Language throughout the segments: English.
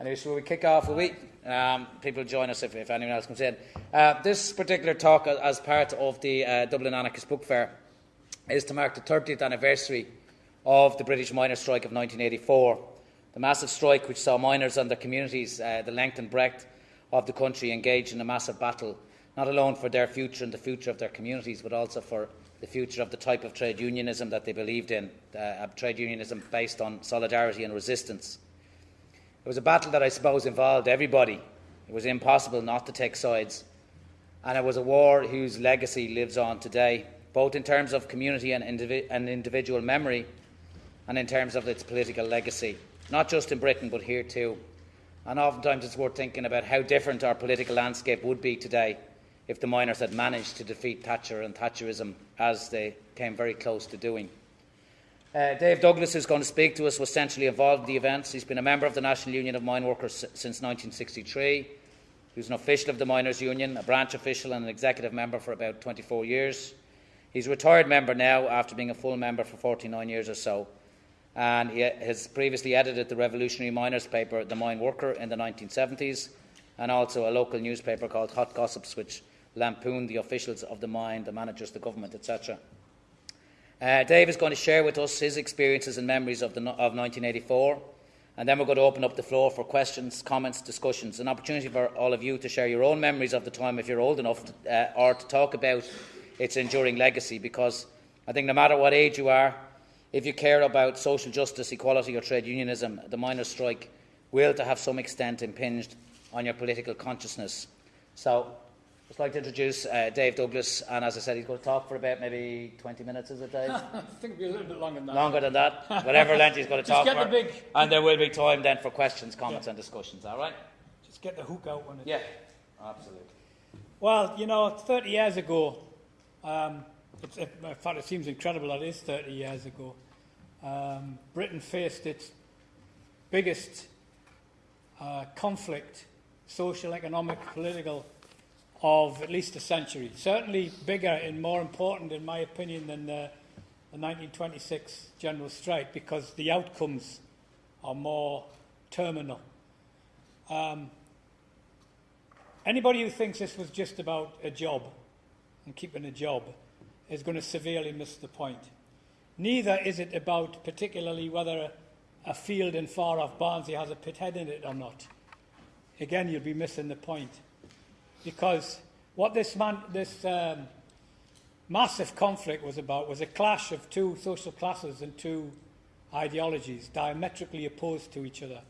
Anyway, so we kick off a week. Um, people join us if, if anyone else comes in. Uh, this particular talk, as part of the uh, Dublin Anarchist Book Fair, is to mark the 30th anniversary of the British miners' strike of 1984. The massive strike which saw miners and their communities, uh, the length and breadth of the country, engage in a massive battle, not alone for their future and the future of their communities, but also for the future of the type of trade unionism that they believed in, uh, trade unionism based on solidarity and resistance. It was a battle that I suppose involved everybody. It was impossible not to take sides. And it was a war whose legacy lives on today, both in terms of community and, indivi- and individual memory and in terms of its political legacy, not just in Britain but here too. And oftentimes it's worth thinking about how different our political landscape would be today if the miners had managed to defeat Thatcher and Thatcherism as they came very close to doing. Uh, Dave Douglas, who's going to speak to us, was centrally involved in the events. He's been a member of the National Union of Mine Workers since 1963. He was an official of the Miners' Union, a branch official, and an executive member for about 24 years. He's a retired member now after being a full member for 49 years or so. And he has previously edited the revolutionary miners' paper, The Mine Worker, in the 1970s, and also a local newspaper called Hot Gossips, which lampooned the officials of the mine, the managers, the government, etc. Uh, Dave is going to share with us his experiences and memories of, the, of 1984, and then we're going to open up the floor for questions, comments, discussions, an opportunity for all of you to share your own memories of the time if you're old enough, to, uh, or to talk about its enduring legacy. Because I think no matter what age you are, if you care about social justice, equality, or trade unionism, the miners' strike will, to have some extent, impinged on your political consciousness. So just like to introduce uh, Dave Douglas, and as I said, he's going to talk for about maybe 20 minutes, is it, Dave? I think it'll be a little bit longer than that. Longer than that, whatever length he's going to talk get for. the big- And there will be time then for questions, comments, Yeah. and discussions, all right? Just get the hook out when it. Yeah, absolutely. Well, you know, 30 years ago, um, it's, in fact, it seems incredible that it is 30 years ago, um, Britain faced its biggest uh, conflict, social, economic, political, of at least a century. Certainly bigger and more important, in my opinion, than the, the 1926 general strike because the outcomes are more terminal. Um, anybody who thinks this was just about a job and keeping a job is going to severely miss the point. Neither is it about particularly whether a, a field in far off Barnsley has a pithead in it or not. Again, you'll be missing the point. Because what this, man, this um, massive conflict was about was a clash of two social classes and two ideologies diametrically opposed to each other.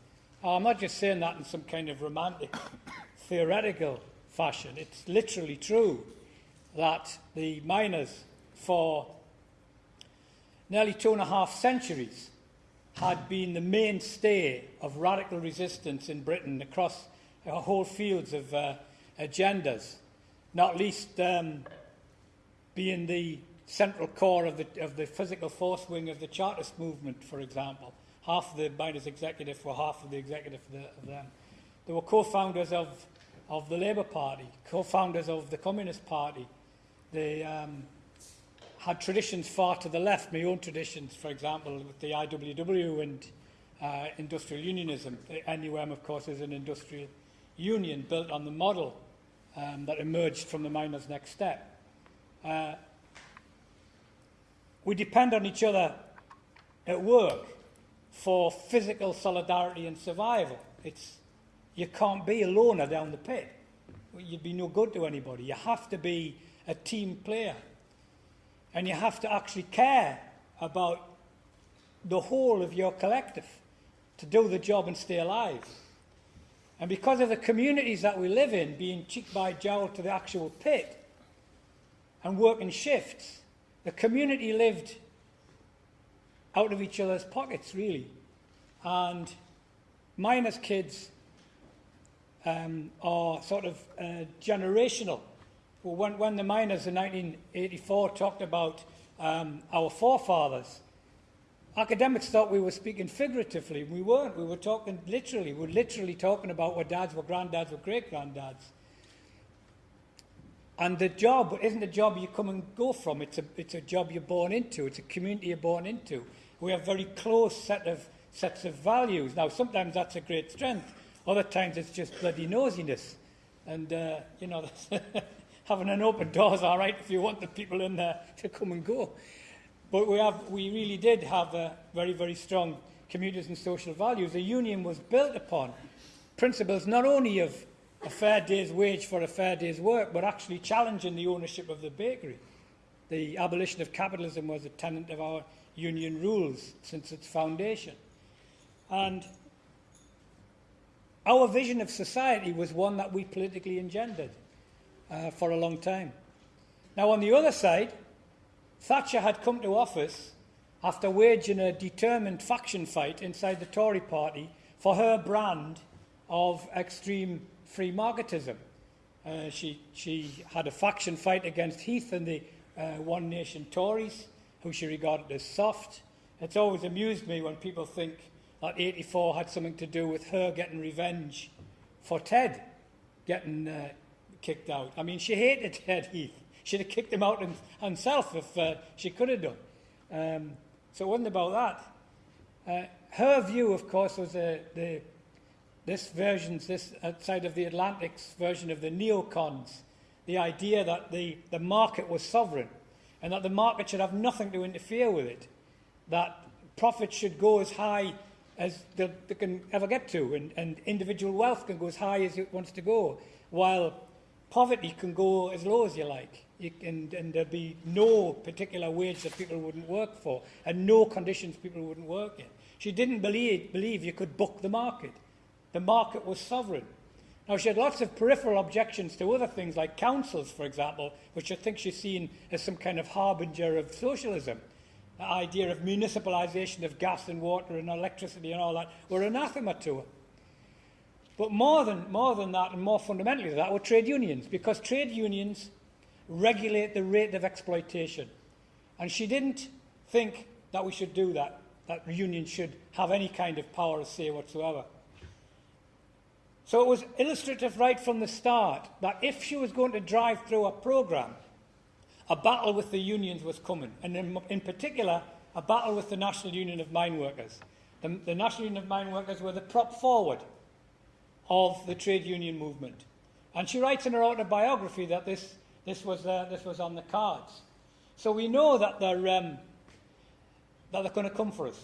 I'm not just saying that in some kind of romantic, theoretical fashion. It's literally true that the miners, for nearly two and a half centuries, had been the mainstay of radical resistance in Britain across whole fields of uh, agendas, not least um, being the central core of the, of the physical force wing of the Chartist movement, for example. Half of the miners' executive were half of the executive of, the, of them. They were co-founders of, of the Labour Party, co-founders of the Communist Party. They um, had traditions far to the left, my own traditions, for example, with the IWW and uh, industrial unionism. The NUM, of course, is an industrial union built on the model um, that emerged from the miners' next step. Uh, we depend on each other at work for physical solidarity and survival. It's, you can't be a loner down the pit. You'd be no good to anybody. You have to be a team player. And you have to actually care about the whole of your collective to do the job and stay alive. And because of the communities that we live in being cheek by jowl to the actual pit and working shifts, the community lived out of each other's pockets, really. And miners' kids um, are sort of uh, generational. Well, when, when the miners in 1984 talked about um, our forefathers, academics thought we were speaking figuratively. We weren't. We were talking literally. We were literally talking about what dads were granddads or great granddads. And the job isn't a job you come and go from. It's a, it's a job you're born into. It's a community you're born into. We have very close set of sets of values. Now, sometimes that's a great strength. Other times it's just bloody nosiness. And, uh, you know, having an open door is all right if you want the people in there to come and go. But we, have, we really did have a very, very strong communities and social values. The union was built upon principles not only of a fair day's wage for a fair day's work, but actually challenging the ownership of the bakery. The abolition of capitalism was a tenet of our union rules since its foundation. And our vision of society was one that we politically engendered uh, for a long time. Now, on the other side, Thatcher had come to office after waging a determined faction fight inside the Tory party for her brand of extreme free marketism. Uh, she, she had a faction fight against Heath and the uh, One Nation Tories, who she regarded as soft. It's always amused me when people think that 84 had something to do with her getting revenge for Ted getting uh, kicked out. I mean, she hated Ted Heath. She'd have kicked him out herself if uh, she could have done. Um, so it wasn't about that. Uh, her view, of course, was uh, the, this version, this outside of the Atlantic's version of the neocons, the idea that the, the market was sovereign and that the market should have nothing to interfere with it, that profits should go as high as they, they can ever get to, and, and individual wealth can go as high as it wants to go, while poverty can go as low as you like. And, and there'd be no particular wage that people wouldn't work for, and no conditions people wouldn't work in. She didn't believe, believe you could book the market. The market was sovereign. Now, she had lots of peripheral objections to other things like councils, for example, which I think she's seen as some kind of harbinger of socialism. The idea of municipalisation of gas and water and electricity and all that were anathema to her. But more than, more than that, and more fundamentally than that, were trade unions, because trade unions regulate the rate of exploitation. And she didn't think that we should do that, that unions should have any kind of power or say whatsoever. So it was illustrative right from the start that if she was going to drive through a programme, a battle with the unions was coming, and in, in particular, a battle with the National Union of Mine Workers. The, the National Union of Mine Workers were the prop forward of the trade union movement. And she writes in her autobiography that this, this, was, uh, this was on the cards. So we know that they're, um, that they're going to come for us.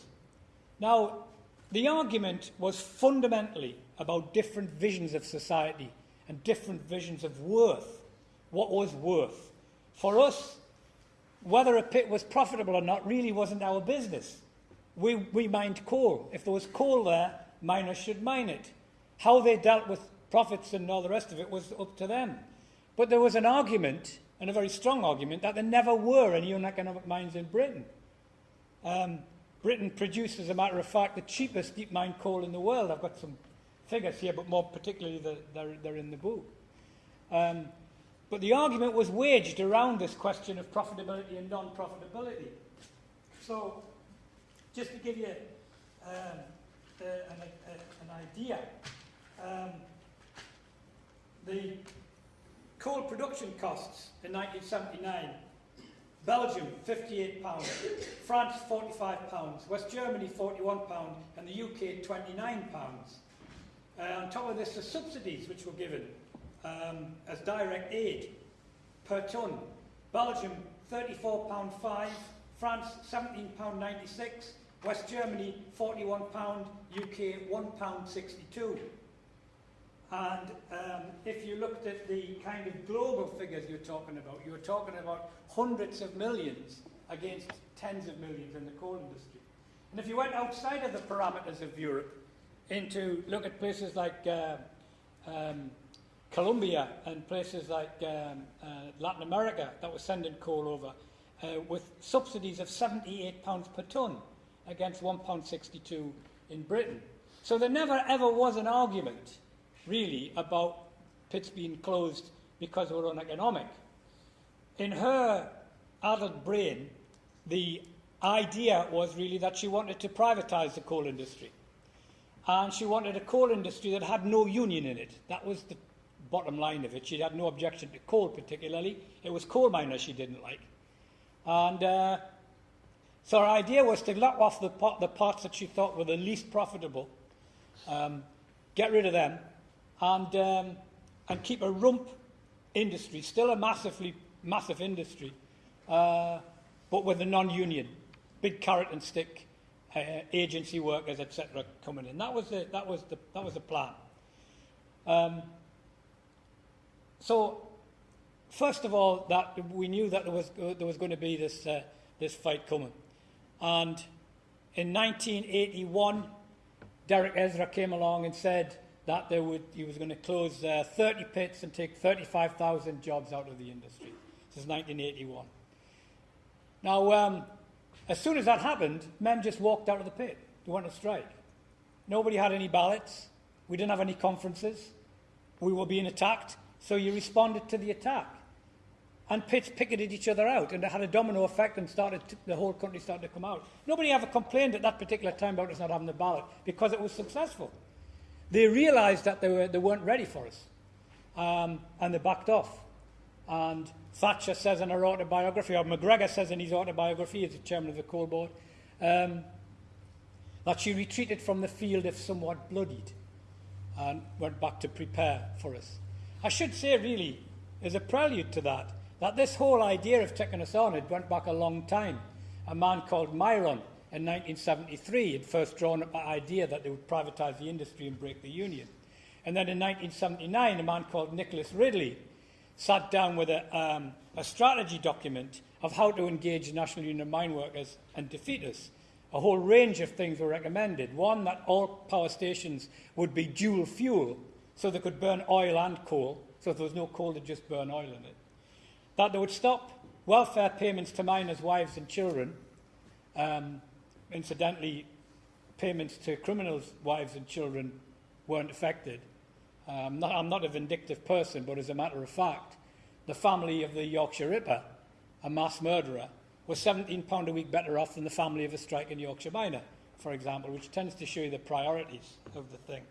Now, the argument was fundamentally about different visions of society and different visions of worth. What was worth? For us, whether a pit was profitable or not really wasn't our business. We, we mined coal. If there was coal there, miners should mine it. How they dealt with profits and all the rest of it was up to them. But there was an argument, and a very strong argument, that there never were any uneconomic mines in Britain. Um, Britain produced, as a matter of fact, the cheapest deep mine coal in the world. I've got some figures here, but more particularly the, they're, they're in the book. Um, but the argument was waged around this question of profitability and non-profitability. So, just to give you um, uh, an, uh, an, idea, um, the coal production costs in 1979 Belgium, £58, France, £45, West Germany, £41, and the UK, £29. Uh, on top of this, the subsidies which were given um, as direct aid per tonne. Belgium, £34.5, France, £17.96, West Germany, £41, UK, £1.62. And um, if you looked at the kind of global figures you're talking about, you were talking about hundreds of millions against tens of millions in the coal industry. And if you went outside of the parameters of Europe into look at places like uh, um, Colombia and places like um, uh, Latin America that were sending coal over uh, with subsidies of 78 pounds per tonne against 1 pound 62 in Britain. So there never ever was an argument really about pits being closed because they were uneconomic. In her adult brain, the idea was really that she wanted to privatise the coal industry. And she wanted a coal industry that had no union in it. That was the bottom line of it. She had no objection to coal particularly. It was coal miners she didn't like. And uh, so her idea was to lock off the, the parts that she thought were the least profitable um, get rid of them, and, um, and keep a rump industry, still a massively massive industry, uh, but with a non-union, big carrot and stick uh, agency workers, etc., coming in. That was the, that was the, that was the plan. Um, so, first of all, that we knew that there was, there was going to be this, uh, this fight coming. And in 1981, Derek Ezra came along and said that there would, he was going to close uh, 30 pits and take 35,000 jobs out of the industry. This is 1981. Now, um, as soon as that happened, men just walked out of the pit. They went on strike. Nobody had any ballots. We didn't have any conferences. We were being attacked, so you responded to the attack. And pits picketed each other out, and it had a domino effect, and started to, the whole country started to come out. Nobody ever complained at that particular time about us not having the ballot because it was successful. They realised that they, were, they weren't ready for us, um, and they backed off. And Thatcher says in her autobiography, or McGregor says in his autobiography, as the chairman of the coal board, um, that she retreated from the field if somewhat bloodied and went back to prepare for us. I should say, really, as a prelude to that, that this whole idea of taking us on had went back a long time. A man called Myron in 1973 had first drawn up the idea that they would privatise the industry and break the union. And then in 1979, a man called Nicholas Ridley sat down with a, um, a strategy document of how to engage the National Union of Mine Workers and defeat us. A whole range of things were recommended. One, that all power stations would be dual fuel, so they could burn oil and coal, so if there was no coal, they'd just burn oil in it. That they would stop welfare payments to miners' wives and children. Um, incidentally, payments to criminals' wives and children weren't affected. Um, not, I'm not a vindictive person, but as a matter of fact, the family of the Yorkshire Ripper, a mass murderer, was £17 a week better off than the family of a striking Yorkshire miner, for example, which tends to show you the priorities of the thing.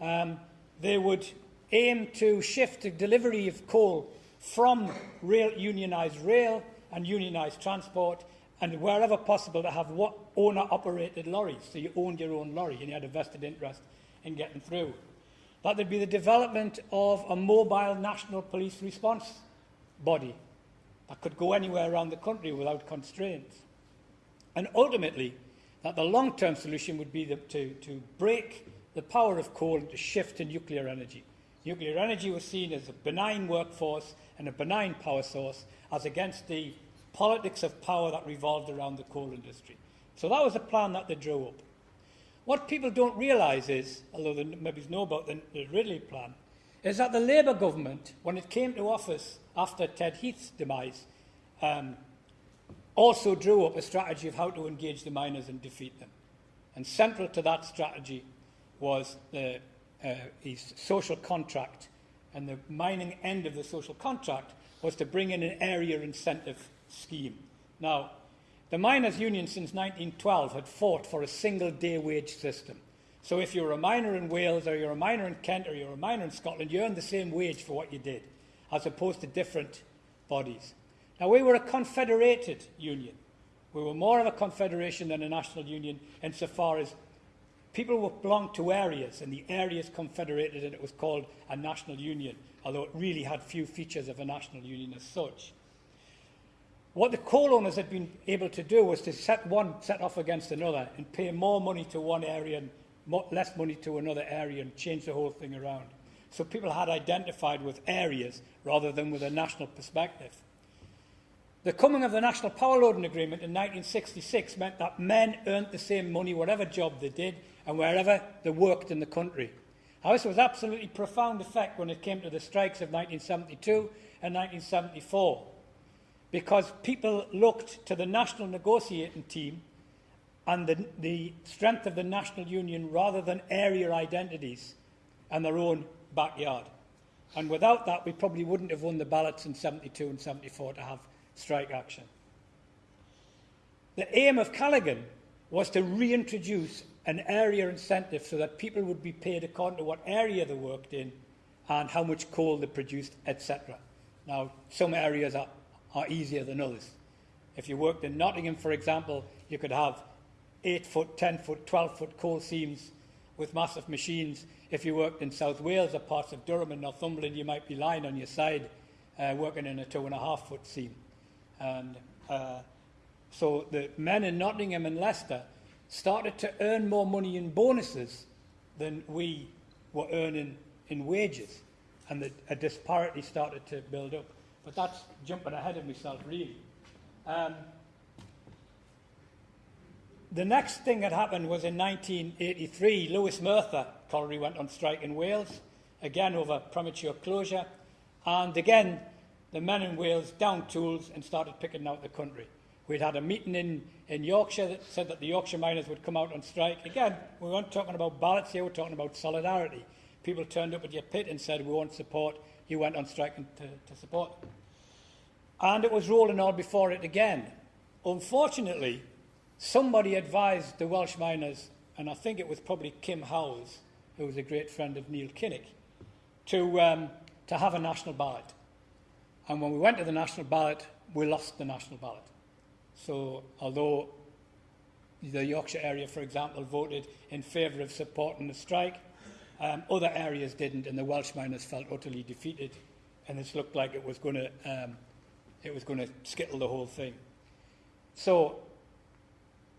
Um, they would aim to shift the delivery of coal from rail, unionised rail and unionised transport, and wherever possible to have owner-operated lorries, so you owned your own lorry and you had a vested interest in getting through. That there'd be the development of a mobile national police response body that could go anywhere around the country without constraints. And ultimately, that the long-term solution would be the, to, to break the power of coal and to shift to nuclear energy. Nuclear energy was seen as a benign workforce and a benign power source as against the politics of power that revolved around the coal industry. So that was a plan that they drew up. What people don't realise is, although they maybe know about the, the Ridley plan, is that the Labour government, when it came to office after Ted Heath's demise, um, also drew up a strategy of how to engage the miners and defeat them. And central to that strategy was the, uh, his social contract. And the mining end of the social contract was to bring in an area incentive scheme. Now, the miners' union since 1912 had fought for a single day wage system. So if you're a miner in Wales or you're a miner in Kent or you're a miner in Scotland, you earn the same wage for what you did, as opposed to different bodies. Now, we were a confederated union. We were more of a confederation than a national union insofar as people belonged to areas, and the areas confederated, and it was called a national union, although it really had few features of a national union as such. What the coal owners had been able to do was to set one set off against another and pay more money to one area and more, less money to another area and change the whole thing around. So people had identified with areas rather than with a national perspective. The coming of the National Power Loading Agreement in 1966 meant that men earned the same money whatever job they did and wherever they worked in the country. Now, this was absolutely profound effect when it came to the strikes of 1972 and 1974 because people looked to the national negotiating team and the, the strength of the national union rather than area identities and their own backyard. And without that, we probably wouldn't have won the ballots in 72 and 74 to have strike action. The aim of Callaghan was to reintroduce an area incentive so that people would be paid according to what area they worked in and how much coal they produced, etc. Now, some areas are are easier than others. If you worked in Nottingham, for example, you could have 8 foot, 10 foot, 12 foot coal seams with massive machines. If you worked in South Wales or parts of Durham and Northumberland, you might be lying on your side uh, working in a two and a half foot seam. And uh, so the men in Nottingham and Leicester started to earn more money in bonuses than we were earning in wages. And the, a disparity started to build up. But that's jumping ahead of myself, really. Um, the next thing that happened was in 1983, Lewis Merthyr Colliery went on strike in Wales, again over premature closure. And again, the men in Wales down tools and started picking out the country. We'd had a meeting in, in Yorkshire that said that the Yorkshire miners would come out on strike. Again, we weren't talking about ballots here, we're talking about solidarity. People turned up at your pit and said, We won't support. You went on strike to, to support. And it was rolling on before it again. Unfortunately, somebody advised the Welsh miners, and I think it was probably Kim Howells, who was a great friend of Neil Kinnock, to, um, to have a national ballot. And when we went to the national ballot, we lost the national ballot. So, although the Yorkshire area, for example, voted in favour of supporting the strike, um, other areas didn't, and the Welsh miners felt utterly defeated, and it looked like it was going to um, it was going to skittle the whole thing. So,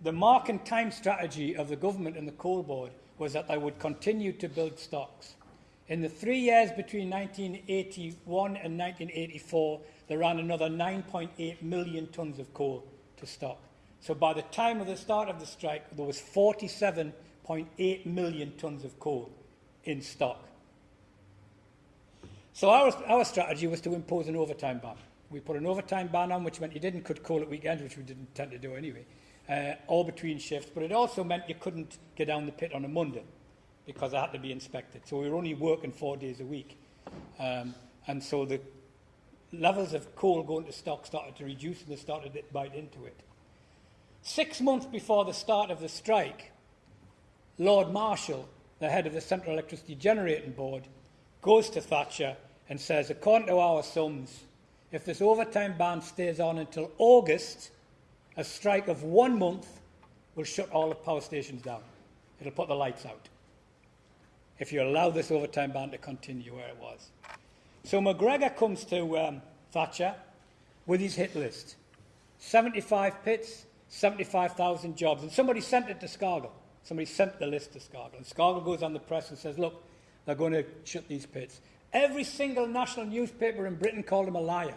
the mark and time strategy of the government and the coal board was that they would continue to build stocks. In the three years between 1981 and 1984, they ran another 9.8 million tonnes of coal to stock. So by the time of the start of the strike, there was 47.8 million tonnes of coal in stock. So our, our strategy was to impose an overtime ban. We put an overtime ban on, which meant you didn't cut coal at weekends, which we didn't tend to do anyway, uh, all between shifts. But it also meant you couldn't get down the pit on a Monday because I had to be inspected. So we were only working four days a week. Um, and so the levels of coal going to stock started to reduce and they started to bite into it. Six months before the start of the strike, Lord Marshall, the head of the Central Electricity Generating Board, goes to Thatcher and says, according to our sums, if this overtime ban stays on until August, a strike of one month will shut all the power stations down. It'll put the lights out if you allow this overtime ban to continue where it was. So McGregor comes to um, Thatcher with his hit list 75 pits, 75,000 jobs. And somebody sent it to Scargill. Somebody sent the list to Scargill. And Scargill goes on the press and says, Look, they're going to shut these pits. Every single national newspaper in Britain called him a liar.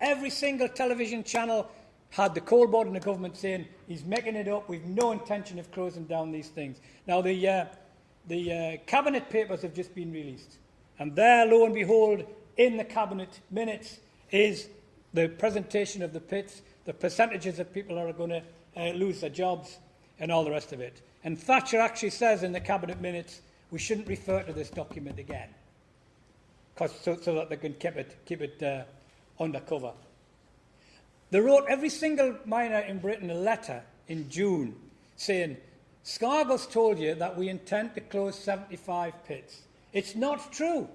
Every single television channel had the coal board and the government saying he's making it up. We've no intention of closing down these things. Now, the, uh, the uh, cabinet papers have just been released. And there, lo and behold, in the cabinet minutes is the presentation of the pits, the percentages of people that are going to uh, lose their jobs, and all the rest of it. And Thatcher actually says in the cabinet minutes, we shouldn't refer to this document again, so, so that they can keep it, keep it uh, undercover. They wrote every single miner in Britain a letter in June saying, Scargill's told you that we intend to close 75 pits. It's not true.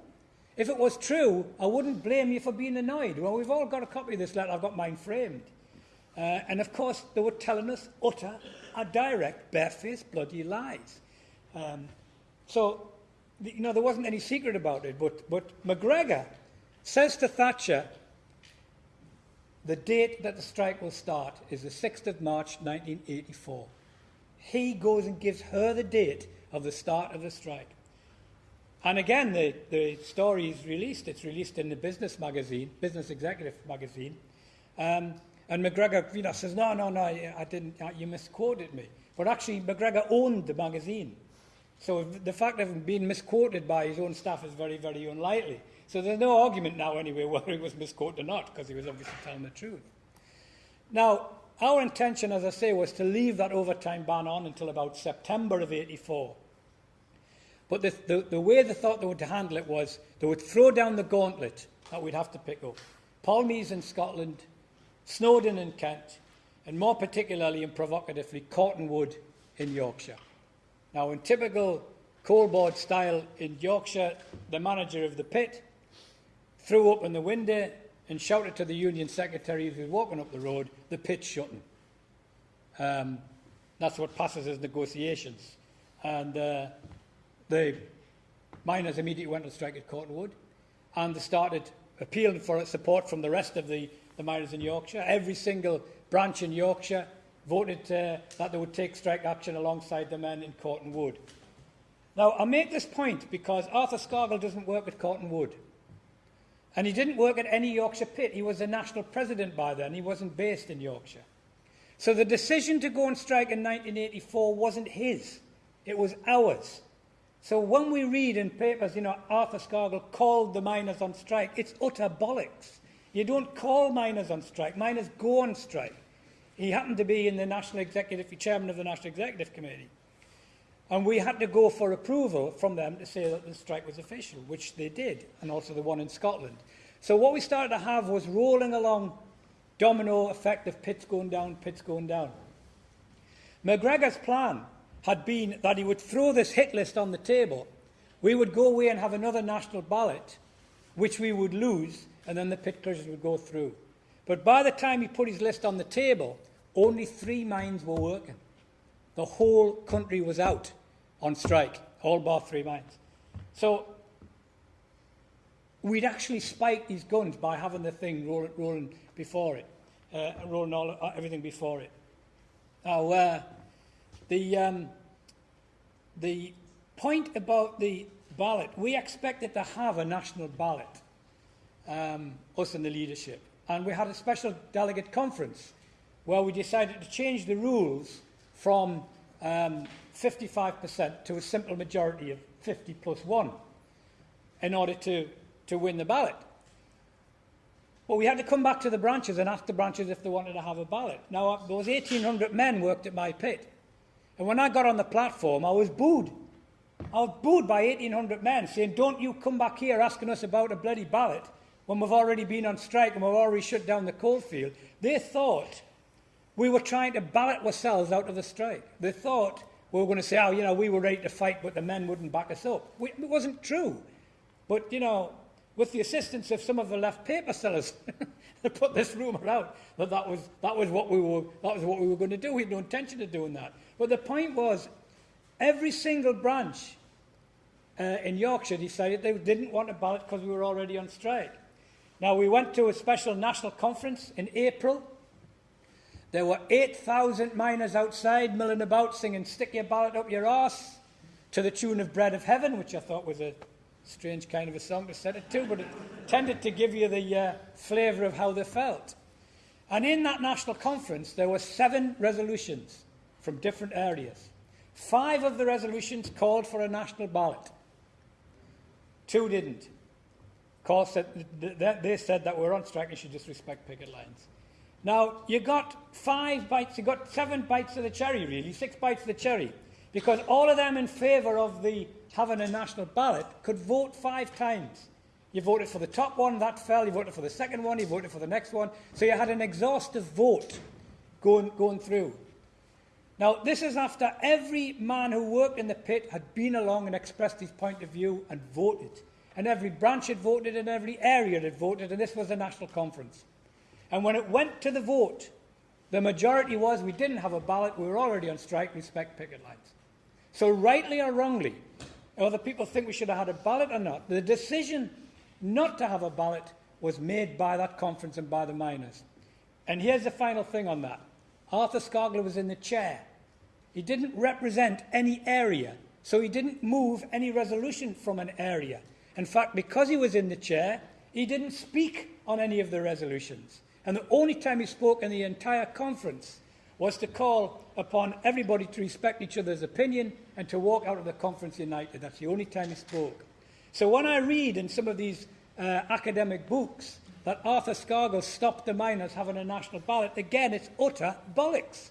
If it was true, I wouldn't blame you for being annoyed. Well, we've all got a copy of this letter. I've got mine framed. Uh, and of course, they were telling us utter, a direct, barefaced, bloody lies. Um, so, you know, there wasn't any secret about it. But, but McGregor says to Thatcher, the date that the strike will start is the 6th of March 1984. He goes and gives her the date of the start of the strike. And again, the, the story is released. It's released in the business magazine, Business Executive magazine. Um, and McGregor you know, says, no, no, no, I didn't, uh, you misquoted me. But actually, McGregor owned the magazine. So the fact of him being misquoted by his own staff is very, very unlikely. So there's no argument now, anyway, whether he was misquoted or not, because he was obviously telling the truth. Now, our intention, as I say, was to leave that overtime ban on until about September of 84. But the, the, the way they thought they would handle it was they would throw down the gauntlet that we'd have to pick up. Polmaise in Scotland, Snowdown in Kent, and more particularly and provocatively, Cortonwood in Yorkshire. Now, in typical coal board style in Yorkshire, the manager of the pit threw open the window and shouted to the union secretary who was walking up the road, the pit's shutting. Um, that's what passes as negotiations. And uh, the miners immediately went on strike at Cortonwood and they started appealing for support from the rest of the, the miners in Yorkshire. Every single branch in Yorkshire voted uh, that they would take strike action alongside the men in Cortonwood. Now, I make this point because Arthur Scargill doesn't work at Cortonwood. And he didn't work at any Yorkshire pit. He was the national president by then. He wasn't based in Yorkshire. So the decision to go on strike in 1984 wasn't his. It was ours. So when we read in papers, you know, Arthur Scargill called the miners on strike, it's utter bollocks. You don't call miners on strike. Miners go on strike. He happened to be in the National Executive, chairman of the National Executive Committee. And we had to go for approval from them to say that the strike was official, which they did, and also the one in Scotland. So what we started to have was rolling along domino effect of pits going down, pits going down. McGregor's plan had been that he would throw this hit list on the table. We would go away and have another national ballot, which we would lose, and then the pit closures would go through. But by the time he put his list on the table, only three mines were working. The whole country was out on strike, all bar three mines. So we'd actually spiked these guns by having the thing rolling, rolling before it, uh, rolling all, uh, everything before it. Now, uh, the, um, the point about the ballot, we expected to have a national ballot, um, us in the leadership. And we had a special delegate conference where we decided to change the rules from um, 55% to a simple majority of 50 plus 1 in order to, to win the ballot. But we had to come back to the branches and ask the branches if they wanted to have a ballot. Now, uh, those 1,800 men worked at my pit. And when I got on the platform, I was booed. I was booed by 1,800 men saying, Don't you come back here asking us about a bloody ballot when we've already been on strike and we've already shut down the coalfield. They thought we were trying to ballot ourselves out of the strike. They thought we were going to say, oh, you know, we were ready to fight, but the men wouldn't back us up. We, it wasn't true. But, you know, with the assistance of some of the left paper sellers, they put this rumour out that that was, that, was what we were, that was what we were going to do. We had no intention of doing that. But the point was, every single branch uh, in Yorkshire decided they didn't want a ballot because we were already on strike. Now, we went to a special national conference in April There were 8,000 miners outside milling about singing Stick Your Ballot Up Your Arse to the tune of Bread of Heaven, which I thought was a strange kind of a song to set it to, but it tended to give you the uh, flavour of how they felt. And in that national conference, there were seven resolutions from different areas. Five of the resolutions called for a national ballot. Two didn't. Said, they said that we're on strike and should just respect picket lines. Now, you got five bites, you got seven bites of the cherry, really, six bites of the cherry, because all of them in favour of the having a national ballot could vote five times. You voted for the top one, that fell. You voted for the second one, you voted for the next one. So you had an exhaustive vote going, going through. Now, this is after every man who worked in the pit had been along and expressed his point of view and voted. And every branch had voted and every area had voted, and this was a national conference. And when it went to the vote, the majority was we didn't have a ballot, we were already on strike, respect picket lines. So, rightly or wrongly, whether people think we should have had a ballot or not, the decision not to have a ballot was made by that conference and by the miners. And here's the final thing on that Arthur Scargill was in the chair. He didn't represent any area, so he didn't move any resolution from an area. In fact, because he was in the chair, he didn't speak on any of the resolutions. And the only time he spoke in the entire conference was to call upon everybody to respect each other's opinion and to walk out of the conference united. That's the only time he spoke. So when I read in some of these uh, academic books that Arthur Scargill stopped the miners having a national ballot, again, it's utter bollocks.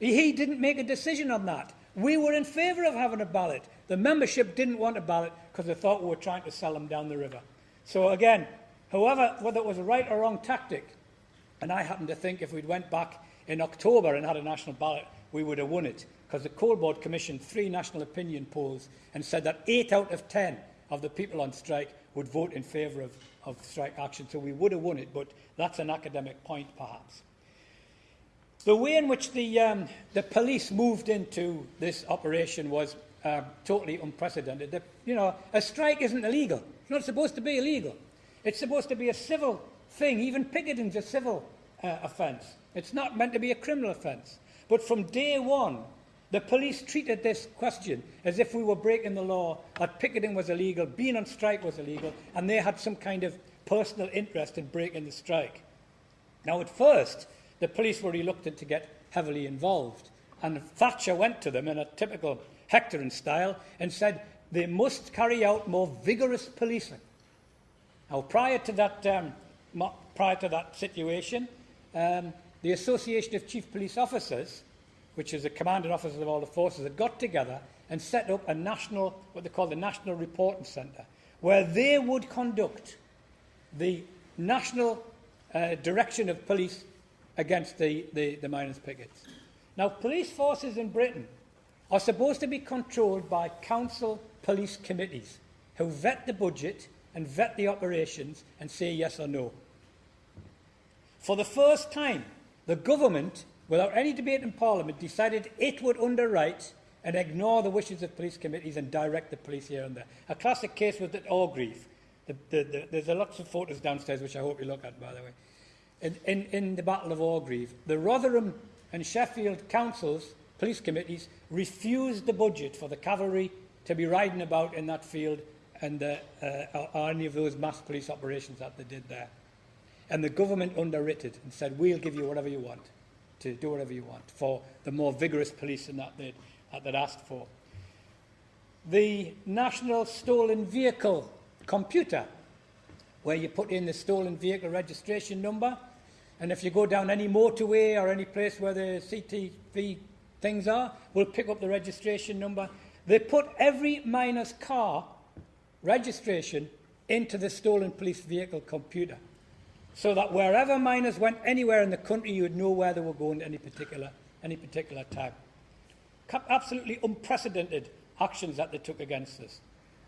He didn't make a decision on that. We were in favour of having a ballot. The membership didn't want a ballot because they thought we were trying to sell them down the river. So again, however, whether it was a right or wrong tactic, And I happen to think if we'd went back in October and had a national ballot, we would have won it. Because the Coal Board commissioned three national opinion polls and said that eight out of ten of the people on strike would vote in favour of, of strike action. So we would have won it, but that's an academic point perhaps. The way in which the, um, the police moved into this operation was uh, totally unprecedented. You know, a strike isn't illegal. It's not supposed to be illegal. It's supposed to be a civil thing. Even picketing's a civil uh, offence. It's not meant to be a criminal offence. But from day one, the police treated this question as if we were breaking the law, that picketing was illegal, being on strike was illegal, and they had some kind of personal interest in breaking the strike. Now, at first, the police were reluctant to get heavily involved, and Thatcher went to them in a typical Hectorin style and said they must carry out more vigorous policing. Now, prior to that, um, prior to that situation, um, the Association of Chief Police Officers, which is the commanding officers of all the forces, had got together and set up a national, what they call the National Reporting Centre, where they would conduct the national uh, direction of police against the, the, the miners' pickets. Now, police forces in Britain are supposed to be controlled by council police committees who vet the budget and vet the operations and say yes or no. For the first time, the government, without any debate in Parliament, decided it would underwrite and ignore the wishes of police committees and direct the police here and there. A classic case was at Orgreave. The, the, the, there's a lots of photos downstairs, which I hope you look at, by the way. In, in, in the Battle of Orgreave, the Rotherham and Sheffield councils, police committees, refused the budget for the cavalry to be riding about in that field and uh, uh, any of those mass police operations that they did there. And the government underwrit it and said, we'll give you whatever you want, to do whatever you want, for the more vigorous policing that they'd, that they'd asked for. The National Stolen Vehicle Computer, where you put in the stolen vehicle registration number, and if you go down any motorway or any place where the CTV things are, We'll pick up the registration number. They put every miner's car registration into the stolen police vehicle computer so that wherever miners went anywhere in the country, you would know where they were going at any particular, any particular time. Absolutely unprecedented actions that they took against us.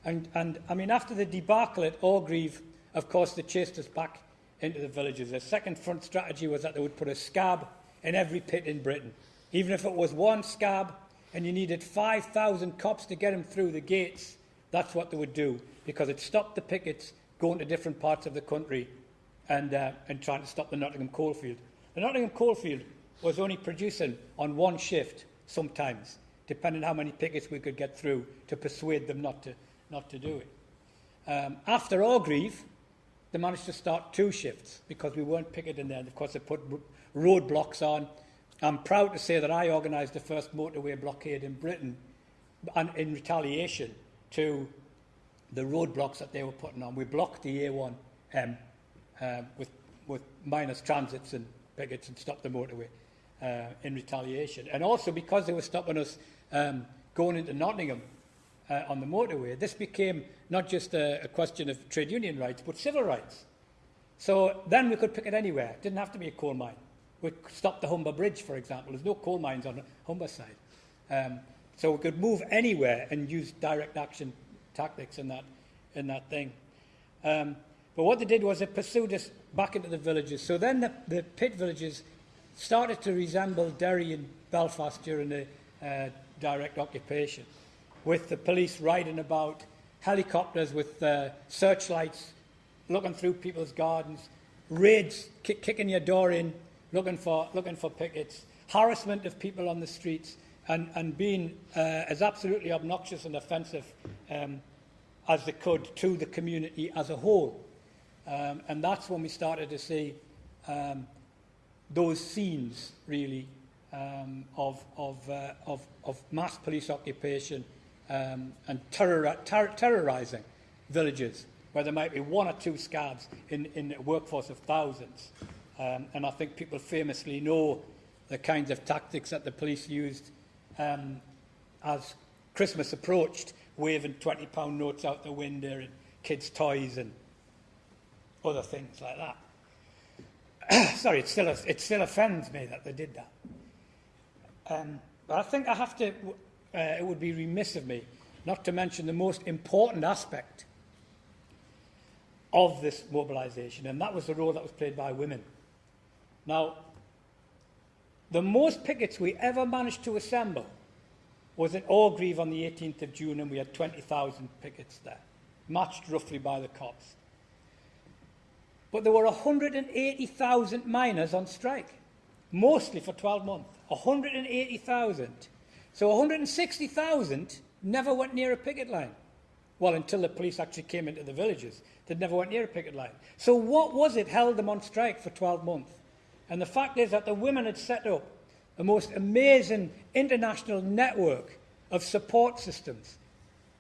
And, and I mean, after the debacle at Orgreave, of course, they chased us back into the villages. their second front strategy was that they would put a scab in every pit in Britain. Even if it was one scab and you needed 5,000 cops to get them through the gates, that's what they would do because it stopped the pickets going to different parts of the country and, uh, and trying to stop the Nottingham coalfield. The Nottingham coalfield was only producing on one shift sometimes, depending on how many pickets we could get through to persuade them not to, not to do it. Um, after Orgreave, they managed to start two shifts because we weren't picketing there. And of course, they put roadblocks on. I'm proud to say that I organised the first motorway blockade in Britain and in retaliation to the roadblocks that they were putting on. We blocked the A1 um, uh, with, with minus transits and pickets and stopped the motorway uh, in retaliation. And also because they were stopping us um, going into Nottingham uh, on the motorway, this became not just a, a question of trade union rights, but civil rights. So then we could pick it anywhere. It didn't have to be a coal mine. We stopped the Humber Bridge, for example. There's no coal mines on Humber side. Um, so we could move anywhere and use direct action tactics in that, in that thing. Um, But what they did was they pursued us back into the villages. So then the, the pit villages started to resemble Derry and Belfast during the uh, direct occupation, with the police riding about, helicopters with uh, searchlights, looking through people's gardens, raids, kick, kicking your door in, looking for, looking for pickets, harassment of people on the streets, and, and being uh, as absolutely obnoxious and offensive um, as they could to the community as a whole. Um, and that's when we started to see um, those scenes, really, um, of, of, uh, of, of mass police occupation um, and terror, ter terrorising villages, where there might be one or two scabs in, in a workforce of thousands. Um, and I think people famously know the kinds of tactics that the police used um, as Christmas approached, waving £20 notes out the window and kids' toys and other things like that. Sorry, it still, it still offends me that they did that. Um, but I think I have to, uh, it would be remiss of me not to mention the most important aspect of this mobilisation, and that was the role that was played by women. Now, the most pickets we ever managed to assemble was at Orgreave on the 18th of June, and we had 20,000 pickets there, matched roughly by the cops. But there were 180,000 miners on strike, mostly for 12 months. 180,000. So 160,000 never went near a picket line. Well, until the police actually came into the villages, they never went near a picket line. So what was it held them on strike for 12 months? And the fact is that the women had set up the most amazing international network of support systems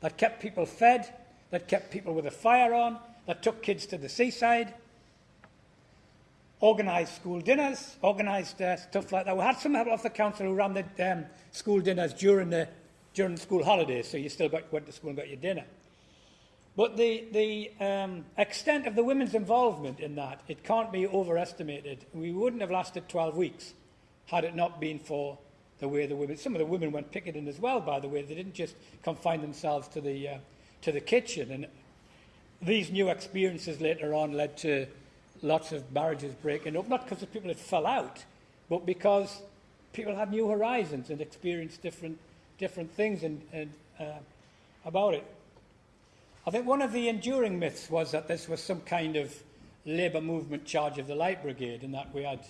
that kept people fed, that kept people with a fire on, that took kids to the seaside, organised school dinners, organised uh, stuff like that. We had some help off the council who ran the um, school dinners during the, during school holidays, so you still got, went to school and got your dinner. But the, the um, extent of the women's involvement in that, it can't be overestimated. We wouldn't have lasted 12 weeks had it not been for the way the women, some of the women went picketing as well, by the way. They didn't just confine themselves to the, uh, to the kitchen. And these new experiences later on led to lots of marriages breaking up, not because the people had fell out, but because people had new horizons and experienced different, different things and, and, uh, about it. I think one of the enduring myths was that this was some kind of labour movement charge of the Light Brigade and that we had,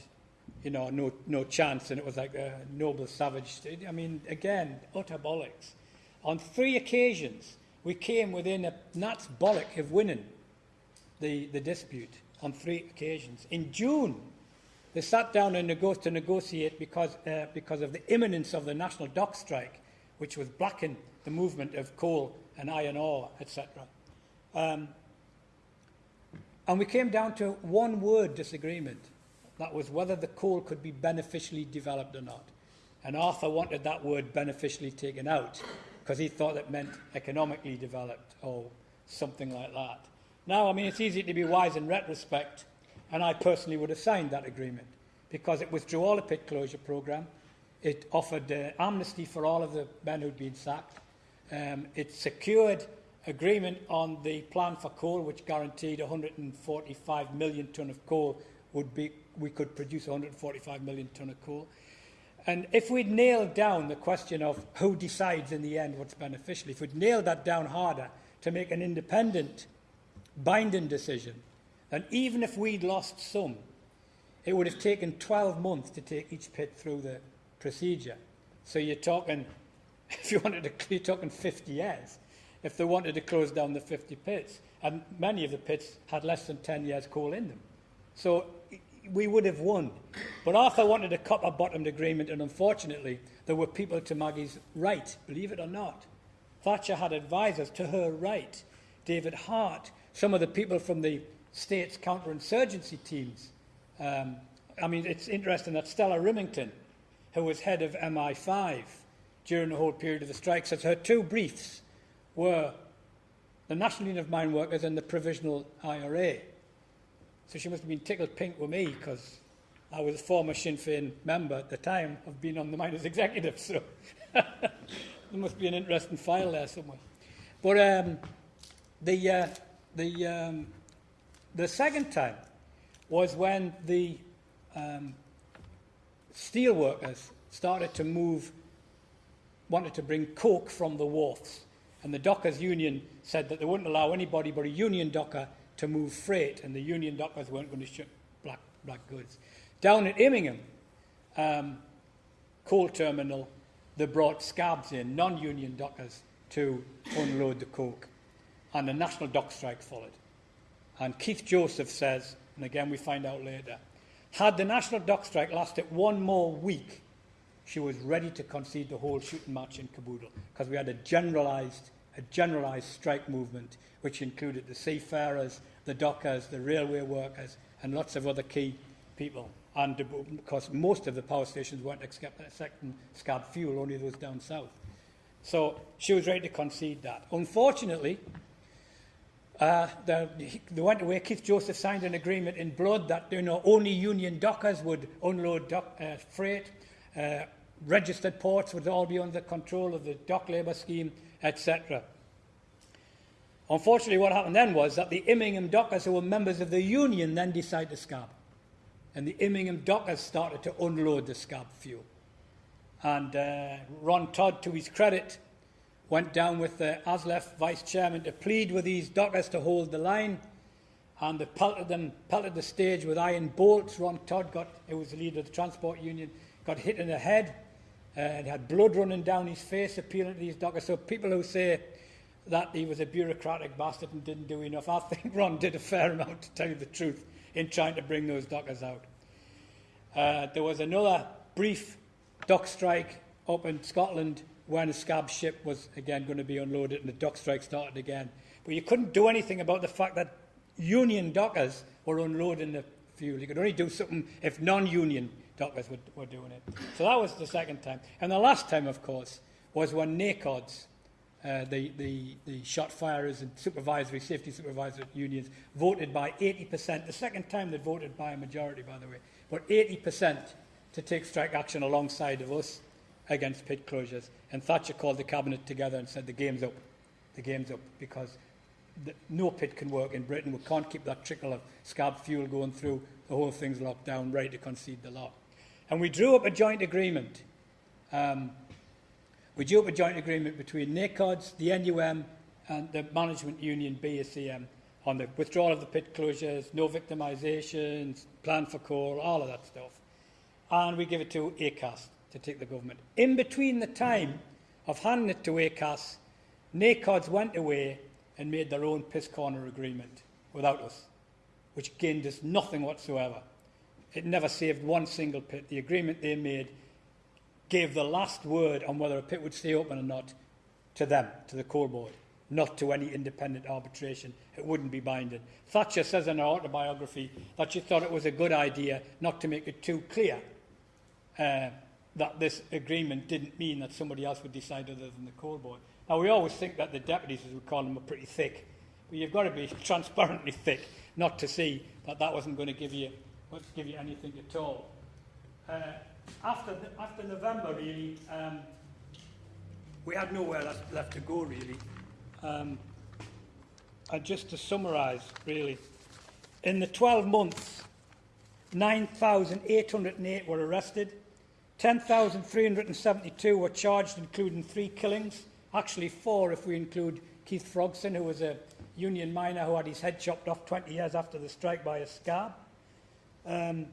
you know, no, no chance and it was like a noble savage. I mean, again, utter bollocks. On three occasions, we came within a gnat's bollock of winning the, the dispute on three occasions. In June, they sat down and nego- to negotiate because, uh, because of the imminence of the national dock strike, which was blocking the movement of coal and iron ore, etc. Um, and we came down to one word disagreement. That was whether the coal could be beneficially developed or not. And Arthur wanted that word beneficially taken out because he thought it meant economically developed or something like that. Now, I mean, it's easy to be wise in retrospect, and I personally would have signed that agreement because it withdrew all the pit closure programme. It offered uh, amnesty for all of the men who'd been sacked. Um, it secured agreement on the plan for coal, which guaranteed 145 million tonne of coal would be, we could produce 145 million tonne of coal. And if we'd nailed down the question of who decides in the end what's beneficial, if we'd nailed that down harder to make an independent, binding decision, then even if we'd lost some, it would have taken 12 months to take each pit through the procedure. So you're talking if you wanted to, you're talking 50 years, if they wanted to close down the 50 pits. And many of the pits had less than 10 years coal in them. So we would have won. But Arthur wanted a copper-bottomed agreement, and unfortunately, there were people to Maggie's right, believe it or not. Thatcher had advisers to her right. David Hart, some of the people from the state's counterinsurgency teams. Um, I mean, it's interesting that Stella Rimington, who was head of MI5, during the whole period of the strikes So her two briefs were the National Union of Mine Workers and the Provisional IRA. So she must have been tickled pink with me because I was a former Sinn Féin member at the time of being on the miners' executive. So there must be an interesting file there somewhere. But um, the, uh, the, um, the second time was when the um, steel workers started to move wanted to bring coke from the wharfs. And the dockers' union said that they wouldn't allow anybody but a union docker to move freight, and the union dockers weren't going to ship black, black goods. Down at Immingham, um, coal terminal, they brought scabs in, non-union dockers, to unload the coke. And a national dock strike followed. And Keith Joseph says, and again we find out later, had the national dock strike lasted one more week, she was ready to concede the whole shooting match in Caboodle because we had a generalised, a generalised strike movement which included the seafarers, the dockers, the railway workers, and lots of other key people. And because most of the power stations weren't accepting scab fuel, only those down south. So she was ready to concede that. Unfortunately, uh, the, they went away. Keith Joseph signed an agreement in blood that you know, only union dockers would unload dock, uh, freight uh, registered ports would all be under control of the dock labour scheme, etc. Unfortunately, what happened then was that the Immingham dockers, who were members of the union, then decided to scab. And the Immingham dockers started to unload the scab fuel. And uh, Ron Todd, to his credit, went down with the ASLEF vice chairman to plead with these dockers to hold the line. And they pelted them, pelted the stage with iron bolts. Ron Todd got, who was the leader of the transport union, got hit in the head uh, and had blood running down his face appealing to these dockers. So people who say that he was a bureaucratic bastard and didn't do enough, I think Ron did a fair amount to tell you the truth in trying to bring those dockers out. Uh, there was another brief dock strike up in Scotland when a scab ship was again going to be unloaded and the dock strike started again. But you couldn't do anything about the fact that union dockers were unloading the fuel. You could only do something if non-union dockers were, were doing it. So that was the second time. And the last time, of course, was when NACODs, uh, the, the, the shot firers and supervisory, safety supervisory unions, voted by 80%. The second time they voted by a majority, by the way, but 80% to take strike action alongside of us against pit closures. And Thatcher called the cabinet together and said the game's up. The game's up because the, no pit can work in Britain. We can't keep that trickle of scab fuel going through. The whole thing's locked down, ready to concede the law. And we drew up a joint agreement. Um, we drew up a joint agreement between NACODs, the NUM, and the management union BACM on the withdrawal of the pit closures, no victimisations, plan for coal, all of that stuff. And we give it to ACAS to take the government. In between the time of handing it to ACAS, NACODs went away and made their own piss corner agreement without us, which gained us nothing whatsoever. It never saved one single pit. The agreement they made gave the last word on whether a pit would stay open or not to them, to the coal board, not to any independent arbitration. It wouldn't be binding. Thatcher says in her autobiography that she thought it was a good idea not to make it too clear uh, that this agreement didn't mean that somebody else would decide other than the coal board. Now, we always think that the deputies, as we call them, are pretty thick. But you've got to be transparently thick not to see that that wasn't going to give you, give you anything at all. Uh, after, the, after November, really, um, we had nowhere left, left to go, really. Um, and just to summarise, really, in the 12 months, 9,808 were arrested, 10,372 were charged, including three killings, actually four if we include Keith Frogson, who was a union miner who had his head chopped off 20 years after the strike by a scab. Um,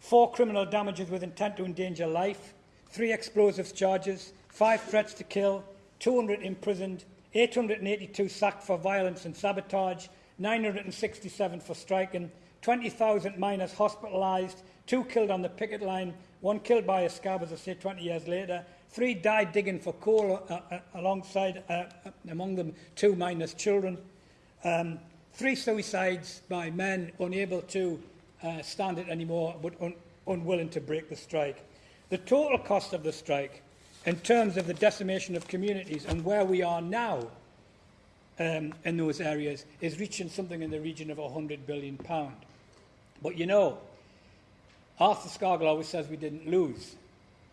four criminal damages with intent to endanger life, three explosives charges, five threats to kill, 200 imprisoned, 882 sacked for violence and sabotage, 967 for striking, 20,000 miners hospitalised, two killed on the picket line, one killed by a scab, as I say, 20 years later, three died digging for coal uh, uh, alongside, uh, uh, among them two miners' children, um, three suicides by men unable to uh, stand it anymore but un unwilling to break the strike. The total cost of the strike in terms of the decimation of communities and where we are now um, in those areas is reaching something in the region of £100 billion. But you know, Arthur Scargill always says we didn't lose.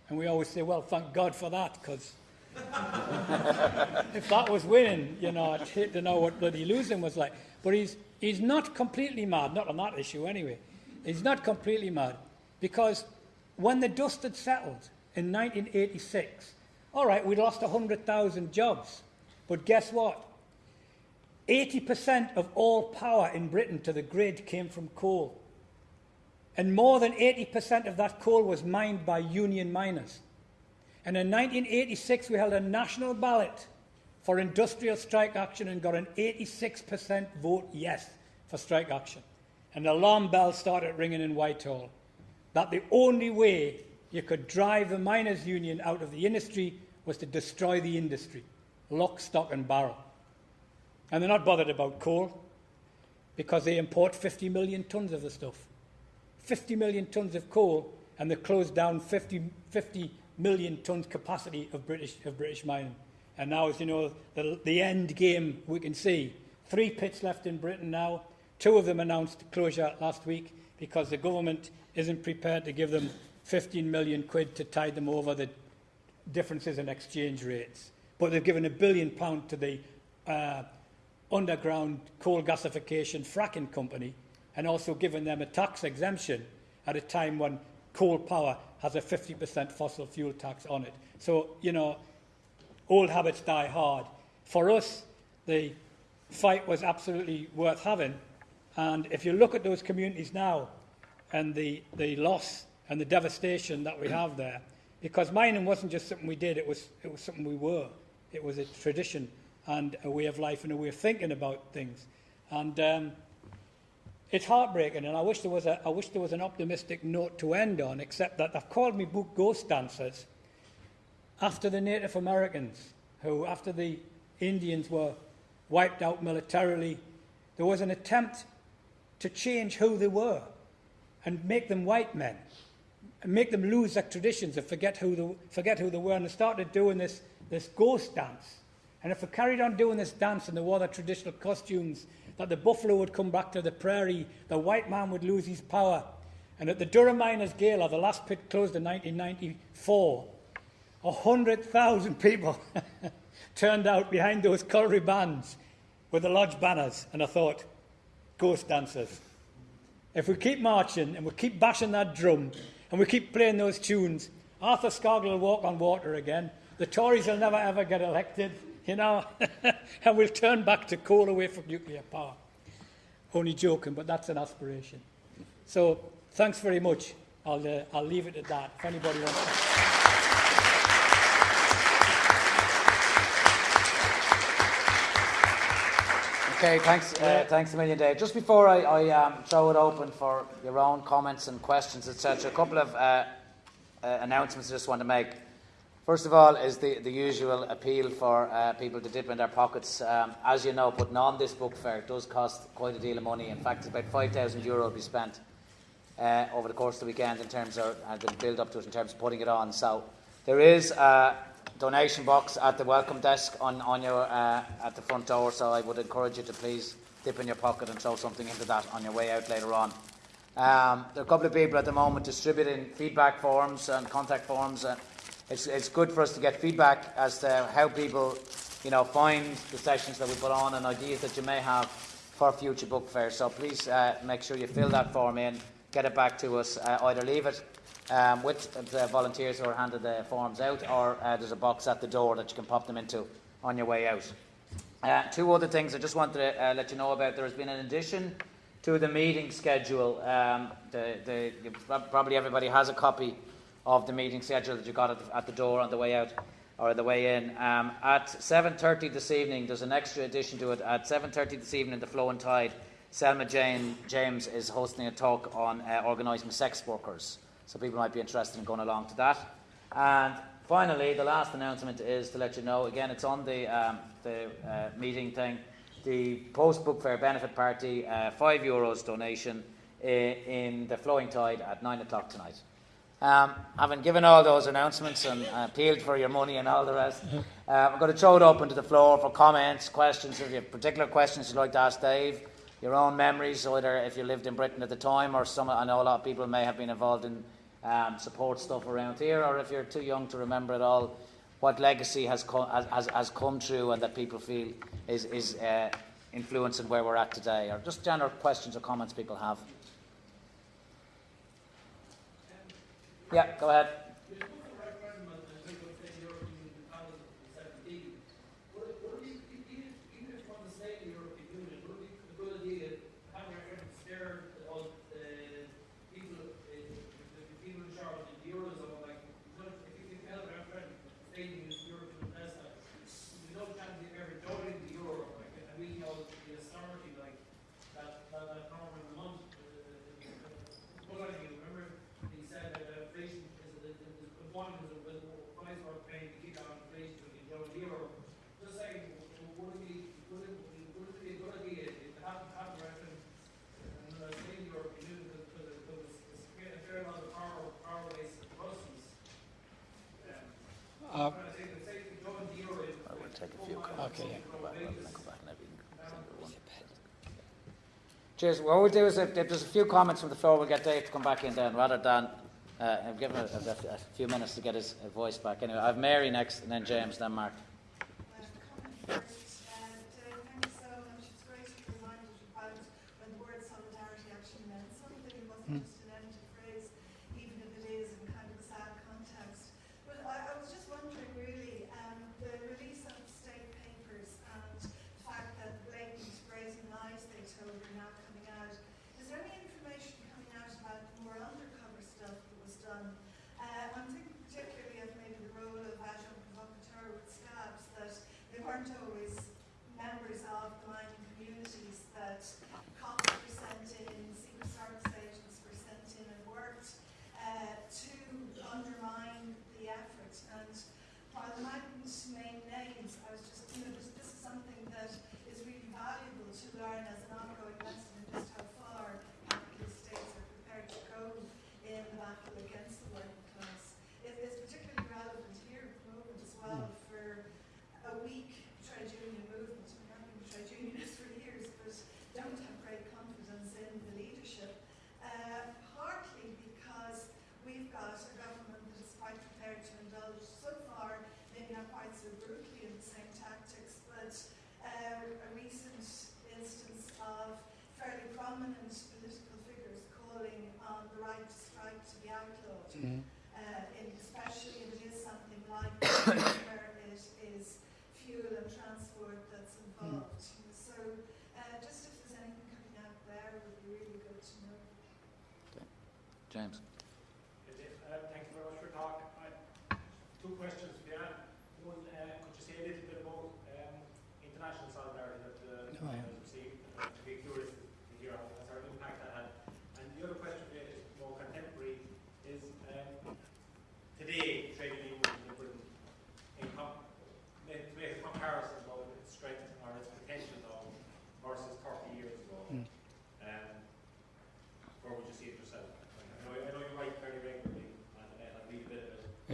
And we always say, well, thank God for that, because if that was winning, you know, I'd hate to know what bloody losing was like. But he's, he's not completely mad, not on that issue anyway. He's not completely mad, because when the dust had settled in 1986, all right, we lost 100,000 jobs. But guess what? 80% of all power in Britain to the grid came from coal. And more than 80% of that coal was mined by union miners. And in 1986, we held a national ballot for industrial strike action and got an 86% vote yes for strike action. And alarm bells started ringing in Whitehall that the only way you could drive the miners' union out of the industry was to destroy the industry, lock, stock, and barrel. And they're not bothered about coal because they import 50 million tonnes of the stuff. 50 million tonnes of coal, and they closed down 50, 50 million tonnes capacity of British, of British mining. And now, as you know, the, the end game we can see. Three pits left in Britain now. Two of them announced closure last week because the government isn't prepared to give them 15 million quid to tide them over the differences in exchange rates. But they've given a billion pound to the uh, underground coal gasification fracking company and also given them a tax exemption at a time when coal power has a 50% fossil fuel tax on it. So, you know, old habits die hard. For us, the fight was absolutely worth having. And if you look at those communities now and the, the loss and the devastation that we have there, because mining wasn't just something we did, it was, it was something we were. It was a tradition and a way of life and a way of thinking about things. And um, it's heartbreaking, and I wish, there was a, I wish there was an optimistic note to end on, except that they've called me book ghost dancers after the Native Americans, who, after the Indians were wiped out militarily, there was an attempt to change who they were and make them white men and make them lose their traditions and forget who they, forget who they were. And they started doing this, this ghost dance. And if they carried on doing this dance and they wore their traditional costumes, that the buffalo would come back to the prairie, the white man would lose his power. And at the Durham Miners Gala, the last pit closed in 1994, 100,000 people turned out behind those colliery bands with the lodge banners. And I thought, ghost dancers. If we keep marching and we keep bashing that drum and we keep playing those tunes, Arthur Scargill will walk on water again. The Tories will never ever get elected, you know, and we'll turn back to coal away from nuclear power. Only joking, but that's an aspiration. So thanks very much. I'll, uh, I'll leave it at that. If anybody wants to. Okay, thanks, uh, thanks a million, Dave. Just before I, I um, throw it open for your own comments and questions, etc., a couple of uh, uh, announcements I just want to make. First of all, is the, the usual appeal for uh, people to dip in their pockets. Um, as you know, putting on this book fair does cost quite a deal of money. In fact, it's about 5,000 euro to be spent uh, over the course of the weekend in terms of uh, the build up to it, in terms of putting it on. So there is a donation box at the welcome desk on, on your, uh, at the front door. So I would encourage you to please dip in your pocket and throw something into that on your way out later on. Um, there are a couple of people at the moment distributing feedback forms and contact forms. And it's, it's good for us to get feedback as to how people, you know, find the sessions that we put on and ideas that you may have for future book fairs. So please uh, make sure you fill that form in, get it back to us. Uh, either leave it um, with the volunteers who are handed the forms out, or uh, there's a box at the door that you can pop them into on your way out. Uh, two other things I just wanted to uh, let you know about. There has been an addition to the meeting schedule. Um, the, the, probably everybody has a copy of the meeting schedule that you got at the, at the door on the way out or the way in. Um, at 7.30 this evening, there's an extra addition to it. At 7.30 this evening, the Flowing Tide, Selma Jane James is hosting a talk on uh, organising sex workers. So people might be interested in going along to that. And finally, the last announcement is to let you know, again, it's on the, um, the uh, meeting thing, the post-book fair benefit party, uh, five euros donation i- in the Flowing Tide at nine o'clock tonight. Um, having given all those announcements and uh, appealed for your money and all the rest, uh, I'm going to throw it open to the floor for comments, questions. If you have particular questions you'd like to ask Dave, your own memories, either if you lived in Britain at the time, or some. I know a lot of people may have been involved in um, support stuff around here, or if you're too young to remember it all, what legacy has come, has, has, come true and that people feel is, is uh, influencing where we're at today, or just general questions or comments people have. Yeah, go ahead. Uh, I will take a few comments. Okay, yeah. Go back, and then come back and have you single one. Cheers. What we'll do is if, if there's a few comments from the floor, we'll get Dave to come back in then, rather than uh, I've him a, a, a few minutes to get his voice back. Anyway, I have Mary next, and then James, then Mark.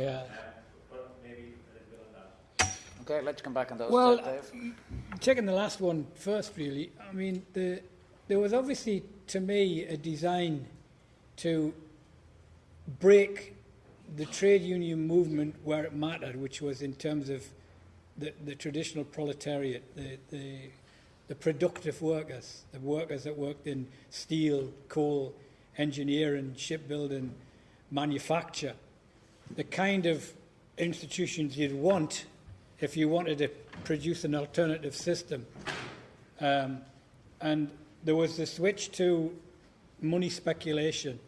That. Okay, let's come back on those. Well, uh, Dave. Taking the last one first, really. I mean, the, there was obviously, to me, a design to break the trade union movement where it mattered, which was in terms of the, the traditional proletariat, the, the, the productive workers, the workers that worked in steel, coal, engineering, shipbuilding, manufacture, the kind of institutions you'd want if you wanted to produce an alternative system. Um, and there was the switch to money speculation.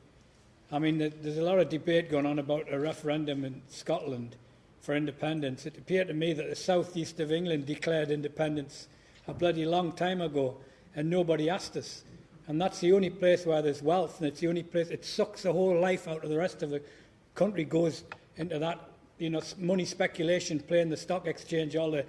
I mean, there's a lot of debate going on about a referendum in Scotland for independence. It appeared to me that the southeast of England declared independence a bloody long time ago, and nobody asked us. And that's the only place where there's wealth, and it's the only place it sucks the whole life out of the rest of the country, goes into that, you know, money speculation, playing the stock exchange, all the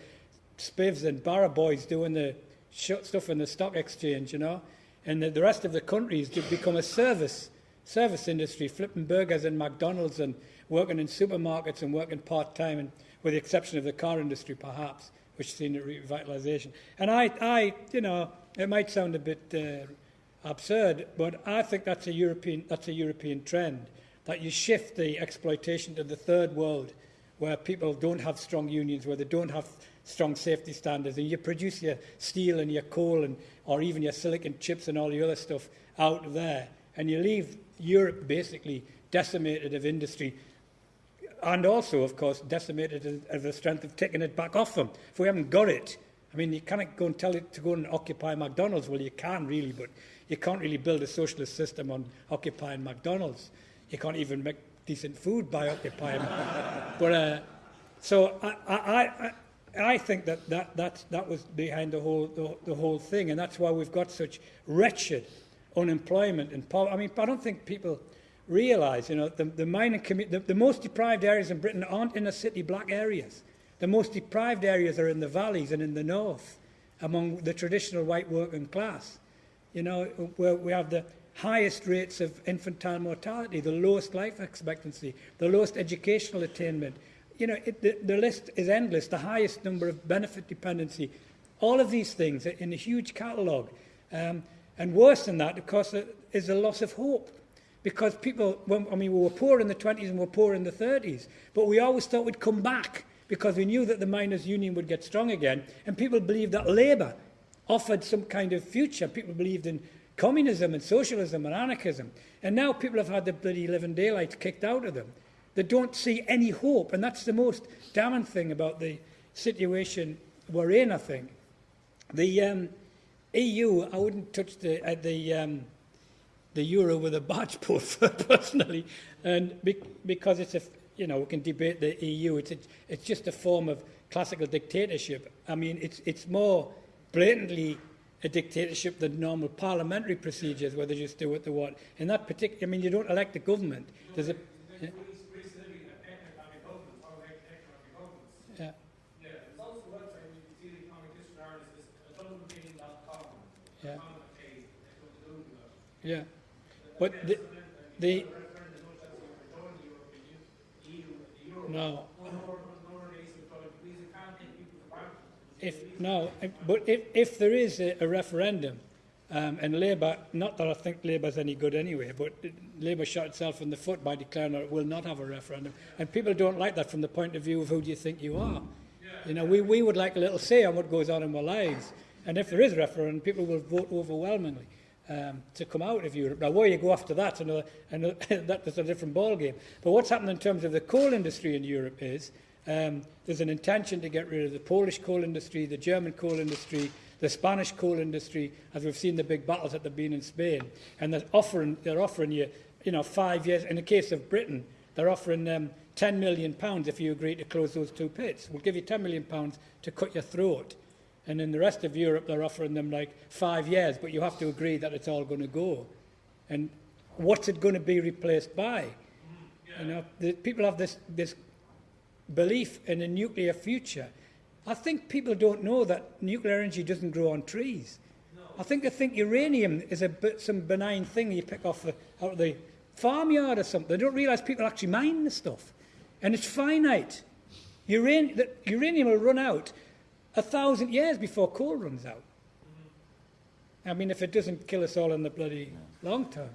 spivs and barra boys doing the stuff in the stock exchange, you know. And the, the rest of the country has become a service, service industry, flipping burgers in McDonald's and working in supermarkets and working part time, and with the exception of the car industry, perhaps, which has seen a revitalisation. And I, I, you know, it might sound a bit uh, absurd, but I think that's a European, that's a European trend that you shift the exploitation to the third world, where people don't have strong unions, where they don't have strong safety standards, and you produce your steel and your coal and or even your silicon chips and all the other stuff out there, and you leave Europe basically decimated of industry, and also, of course, decimated of- the strength of taking it back off them. If we haven't got it, I mean, you can't go and tell it to go and occupy McDonald's. Well, you can really, but you can't really build a socialist system on occupying McDonald's. You can't even make decent food by occupying. but uh, so I, I, I, I think that, that that that was behind the whole the, the whole thing, and that's why we've got such wretched unemployment and poverty. I mean, I don't think people realise, you know, the, the the, the most deprived areas in Britain aren't inner city black areas. The most deprived areas are in the valleys and in the north, among the traditional white working class. You know, where we have the highest rates of infantile mortality, the lowest life expectancy, the lowest educational attainment. You know, it, the, the list is endless, the highest number of benefit dependency. All of these things in a huge catalogue. Um, and worse than that, of course, is a loss of hope. Because people, when, I mean, we were poor in the 20s and we were poor in the 30s, but we always thought we'd come back because we knew that the miners' union would get strong again. And people believed that Labour offered some kind of future. People believed in communism and socialism and anarchism. And now people have had the bloody living daylights kicked out of them. They don't see any hope. And that's the most damning thing about the situation we're in, I think. The um, EU, I wouldn't touch the, uh, the, um, the euro with a barge pole personally, and be, because it's a, you know, we can debate the EU. It's a, it's just a form of classical dictatorship. I mean, it's it's more blatantly a dictatorship than normal parliamentary procedures, where they just do what they want. In that particular, I mean, you don't elect a government. There's a yeah, yeah, Yeah, there's also a website you can see the economic history of Ireland is adulterating.com. yeah, Common page, that's what they're doing about. yeah. But the, the no. If no, but if, if there is a, a referendum, um, and Labour, not that I think Labour's any good anyway, but Labour shot itself in the foot by declaring that it will not have a referendum, and people don't like that from the point of view of who do you think you are. You know, we, we would like a little say on what goes on in our lives, and if there is a referendum, people will vote overwhelmingly. um, to come out of Europe. Now, where you go after that, another, another, that is a different ballgame. But what's happened in terms of the coal industry in Europe is um, there's an intention to get rid of the Polish coal industry, the German coal industry, the Spanish coal industry, as we've seen the big battles that have been in Spain. And they're offering, they're offering you, you know, five years. In the case of Britain, they're offering um, 10 million pounds if you agree to close those two pits. We'll give you 10 million pounds to cut your throat. And in the rest of Europe, they're offering them like five years, but you have to agree that it's all going to go. And what's it going to be replaced by? You know, the, people have this, this belief in a nuclear future. I think people don't know that nuclear energy doesn't grow on trees. I think they think uranium is a bit, some benign thing you pick off the, out of the farmyard or something. They don't realise people actually mine the stuff. And it's finite. Uran- the uranium will run out a thousand years before coal runs out. I mean, if it doesn't kill us all in the bloody long term.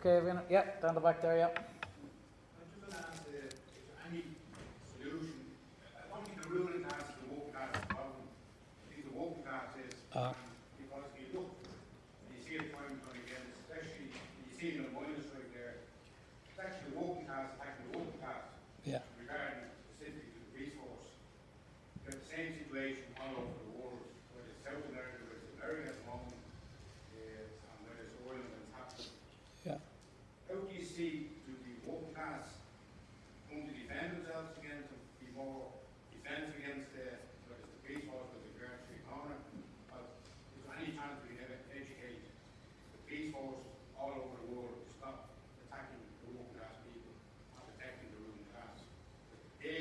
Okay, we're gonna, yeah, down the back there, yeah. I just want to ask uh, if there any solution. I don't think the ruling class is the working class problem. I think the working class is Ah. because you look, and you see it time and time again, especially you see it in the miners right there. It's actually the working class attacking the working class Yeah. regarding specifically to the police force. You have the same situation all over the world, whether it's South America, whether it's America at the moment, uh, and whether it's oil and it's happening. Yeah. How do you see do the working class going to defend themselves against, and be more defensive against the, whether it's the police force or the Grand Street Corner? Or is there any chance we can ever educate the police force all over the world to stop attacking the working class people, not protecting the ruling class?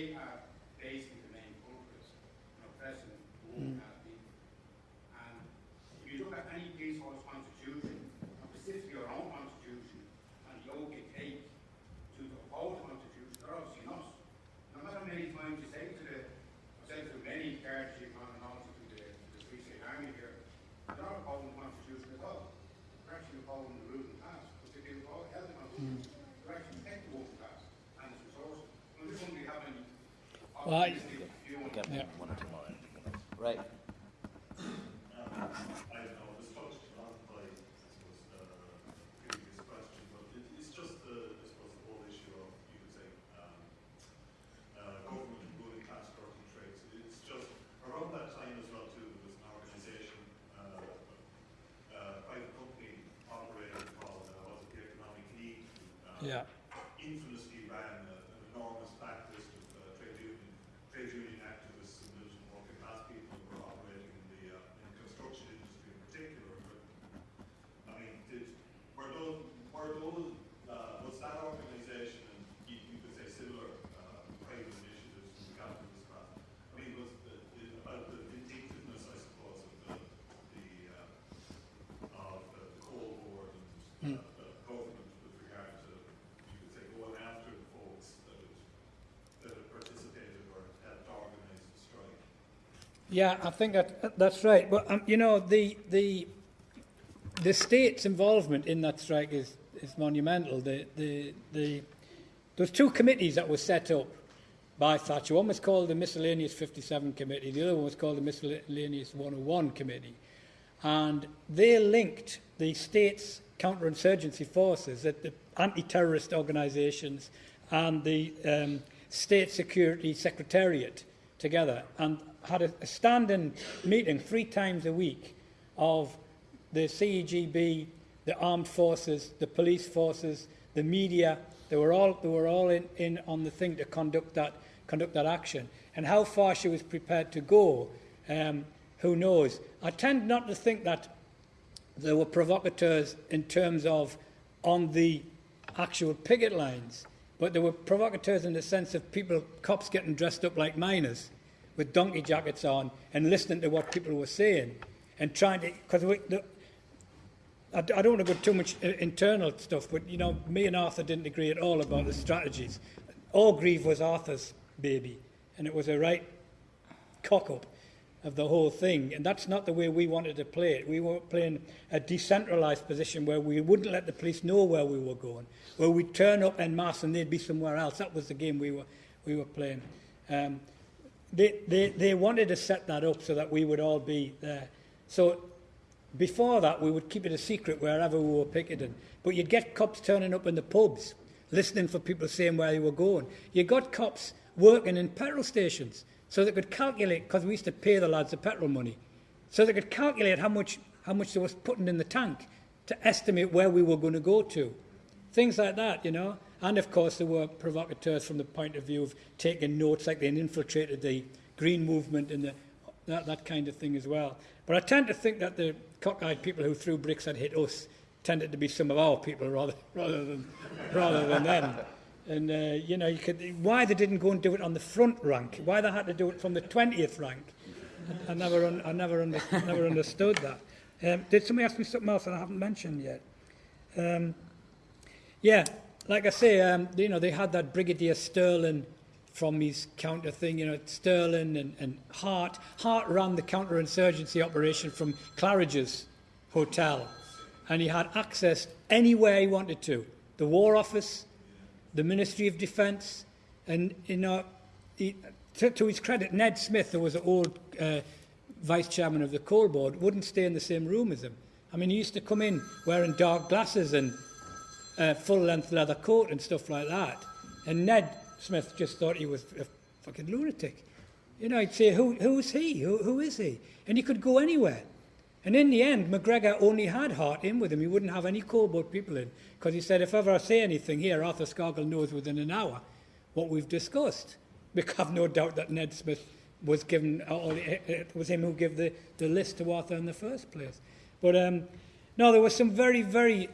They are basically the main culprits, you know, oppressing the working class people. And if you look at any police force constitution, and specifically our own constitution, and the oath you take to uphold the constitution, they're obviously not. No matter how many times you say to the, I've said to many guardianship and also to the, to the Free State Army here, they're not upholding the constitution at all. They're actually upholding the ruling class, because if they uphold held the constitution, they're actually protect the working class and its resources. I'm just wondering, do you have any Well, I- optimistic view on Get Yeah. one or two more. Right. Um, I don't know, it was touched on by, I suppose, uh, previous question, but it, it's just the, I suppose, the whole issue of, you could say, um, uh, government and ruling class working trades. It's just, around that time as well too, there was an organisation, uh, uh, private company operated called, uh, was it the Economic League? uh, Yeah. infamously ran a- an enormous backlist of uh, trade union, trade union activists and militant working class people who were operating in the, uh, in the construction industry in particular. But, I mean, did, were those, were those, uh, was that organisation and you, you could say similar, uh, private initiatives from the capitalist class? I mean, was the, the, about the vindictiveness, I suppose, of the, the, uh, of the coal board and, uh, the government with regard to, you could say, going after the folks that had, that had participated or helped organise the strike. Yeah, I think that that's right. But um, you know, the the the state's involvement in that strike is is monumental. The the the there's two committees that were set up by Thatcher. One was called the Miscellaneous 57 Committee. The other one was called the Miscellaneous 101 Committee, and they linked the state's counterinsurgency forces, the, the anti-terrorist organisations, and the um, state security secretariat together, and had a, a standing meeting three times a week of the CEGB, the armed forces, the police forces, the media. They were all they were all in, in on the thing to conduct that conduct that action. And how far she was prepared to go, um, who knows? I tend not to think that there were provocateurs in terms of on the actual picket lines, but there were provocateurs in the sense of people, cops getting dressed up like miners with donkey jackets on and listening to what people were saying and trying to, because I, I don't want to go too much internal stuff, but you know, me and Arthur didn't agree at all about the strategies. Orgreave was Arthur's baby, and it was a right cock up of the whole thing. And that's not the way we wanted to play it. We were playing a decentralised position where we wouldn't let the police know where we were going, where we'd turn up en masse and they'd be somewhere else. That was the game we were, we were playing. Um, they, they, they wanted to set that up so that we would all be there. So before that, we would keep it a secret wherever we were picketing. But you'd get cops turning up in the pubs, listening for people saying where they were going. You got cops working in petrol stations so they could calculate, because we used to pay the lads the petrol money, so they could calculate how much, how much they was putting in the tank to estimate where we were going to go to. Things like that, you know. And of course, there were provocateurs from the point of view of taking notes, like they infiltrated the green movement and the, that, that kind of thing as well. But I tend to think that the cockeyed people who threw bricks and hit us tended to be some of our people rather, rather, than, rather than them. And, uh, you know, you could, why they didn't go and do it on the front rank, why they had to do it from the 20th rank, I, I never, un, I never, under, never understood that. Um, did somebody ask me something else that I haven't mentioned yet? Um, yeah, like I say, um, you know, they had that Brigadier Stirling from his counter thing, you know, Stirling and, and Hart. Hart ran the counterinsurgency operation from Claridge's hotel, and he had access anywhere he wanted to. The War Office, the Ministry of Defence, and, you know, he, to, to his credit, Ned Smith, who was an old uh, vice chairman of the coal board, wouldn't stay in the same room as him. I mean, he used to come in wearing dark glasses and uh, full-length leather coat and stuff like that. And Ned Smith just thought he was a fucking lunatic. You know, he'd say, who, who is he? Who, who is he? And he could go anywhere. And in the end, MacGregor only had Hart in with him. He wouldn't have any coal people in. Because he said, if ever I say anything here, Arthur Scargill knows within an hour what we've discussed. Because I've no doubt that Ned Smith was given, or it was him who gave the, the list to Arthur in the first place. But um, no, there were some very, very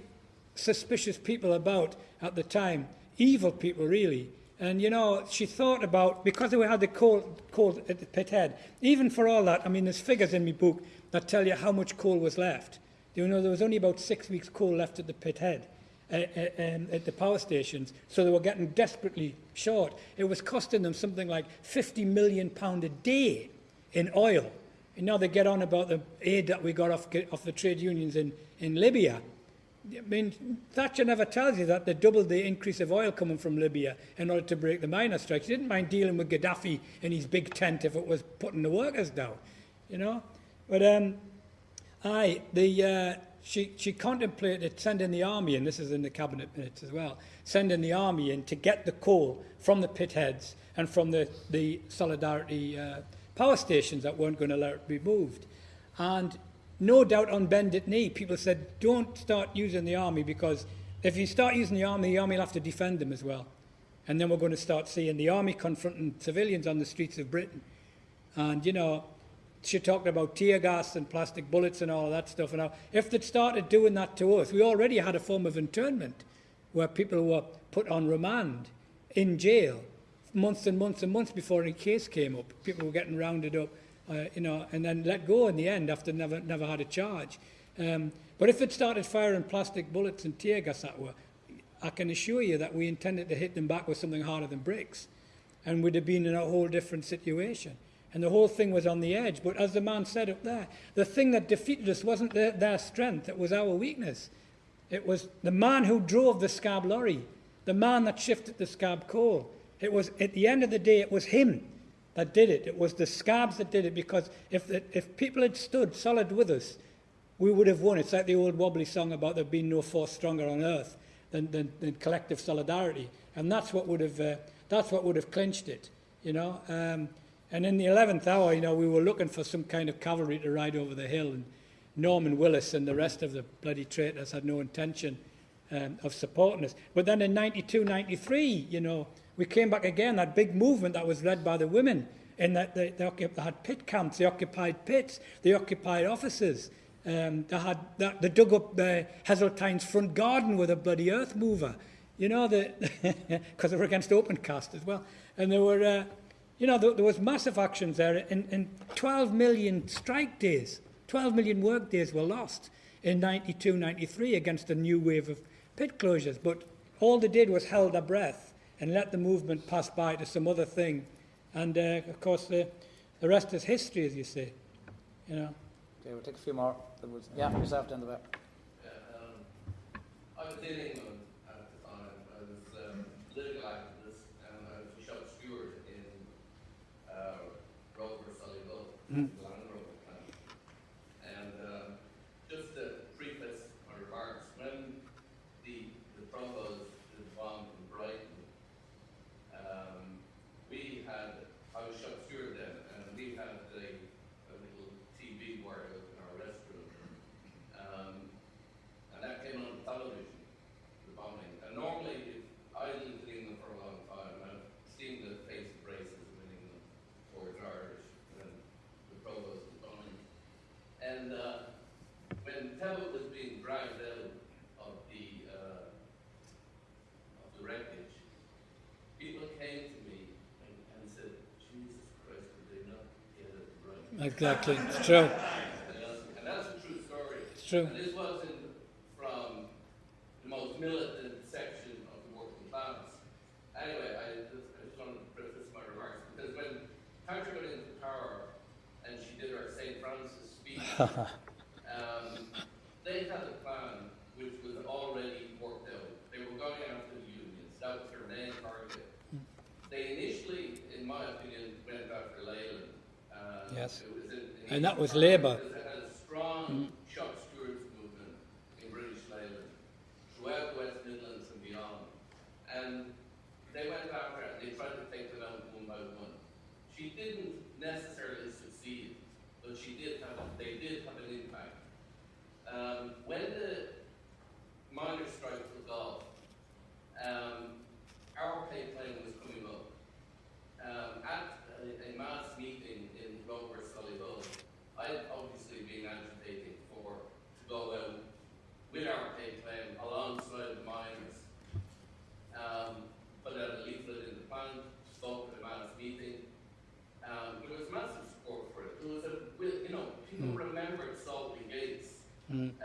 suspicious people about at the time, evil people really. And you know, she thought about because we had the coal, coal at the pit head. Even for all that, I mean, there's figures in my book that tell you how much coal was left. You know, there was only about six weeks coal left at the pit head, uh, uh, um, at the power stations, so they were getting desperately short. It was costing them something like 50 million pound a day in oil. And now they get on about the aid that we got off, off the trade unions in, in Libya. I mean, Thatcher never tells you that they doubled the increase of oil coming from Libya in order to break the miner strike. She didn't mind dealing with Gaddafi in his big tent if it was putting the workers down, you know. But um, aye, the uh, she she contemplated sending the army, and this is in the cabinet minutes as well, sending the army in to get the coal from the pit heads and from the the solidarity uh, power stations that weren't going to let it be moved, and no doubt on bended knee, people said, don't start using the army because if you start using the army, the army will have to defend them as well. And then we're going to start seeing the army confronting civilians on the streets of Britain. And, you know, she talked about tear gas and plastic bullets and all of that stuff. And if they'd started doing that to us, we already had a form of internment where people were put on remand in jail months and months and months before any case came up. People were getting rounded up uh, you know, and then let go in the end after never, never had a charge. Um, but if it started firing plastic bullets and tear gas at us, I can assure you that we intended to hit them back with something harder than bricks. And we'd have been in a whole different situation. And the whole thing was on the edge. But as the man said up there, the thing that defeated us wasn't their, their strength, it was our weakness. It was the man who drove the scab lorry, the man that shifted the scab coal. It was, at the end of the day, it was him that did it. It was the scabs that did it because if, if people had stood solid with us, we would have won. It's like the old wobbly song about there being no force stronger on earth than, than, than collective solidarity. And that's what would have, uh, that's what would have clinched it, you know. Um, and in the 11th hour, you know, we were looking for some kind of cavalry to ride over the hill. And Norman Willis and the rest of the bloody traitors had no intention um, of supporting us. But then in 92, 93, you know, we came back again, that big movement that was led by the women, in that they, they, they had pit camps, they occupied pits, they occupied offices. Um, they had they, they dug up uh, Heseltine's front garden with a bloody earth mover, you know, because they were against open cast as well. And there were, uh, you know, there, there was massive actions there. In 12 million strike days, 12 million work days were lost in 92, 93 against a new wave of pit closures. But all they did was held their breath and let the movement pass by to some other thing. And uh, of course, the, the rest is history, as you say. You know. Okay, we'll take a few more. Yeah, yourself down the back. Yeah, um, I was dealing with at the time. I was um, political activist, and I was a shop steward in uh, Rover Solihull, Mm. Exactly. It's true. and that's a true story. It's true. And this wasn't from the most militant section of the working class. Anyway, I just, I just wanted to preface my remarks because when Thatcher went into power and she did her St. Francis speech yes. And that was Labour. Mm. shop stewards movement in British Leyland, throughout West Midlands and beyond. And they went after her and they tried to take them out one by one. She didn't necessarily succeed, but she did have, they did have an impact. Um, when the miners' strike took off, um, our pay plan was coming up. Um, Mm.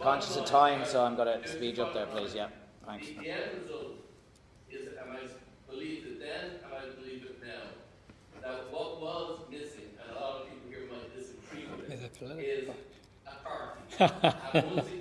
conscious of time, so I'm going to speed up there, please. Yeah, thanks. The end result is am I it then, am I believe it now? That what was missing, and a lot of people here might disagree with it, is a party.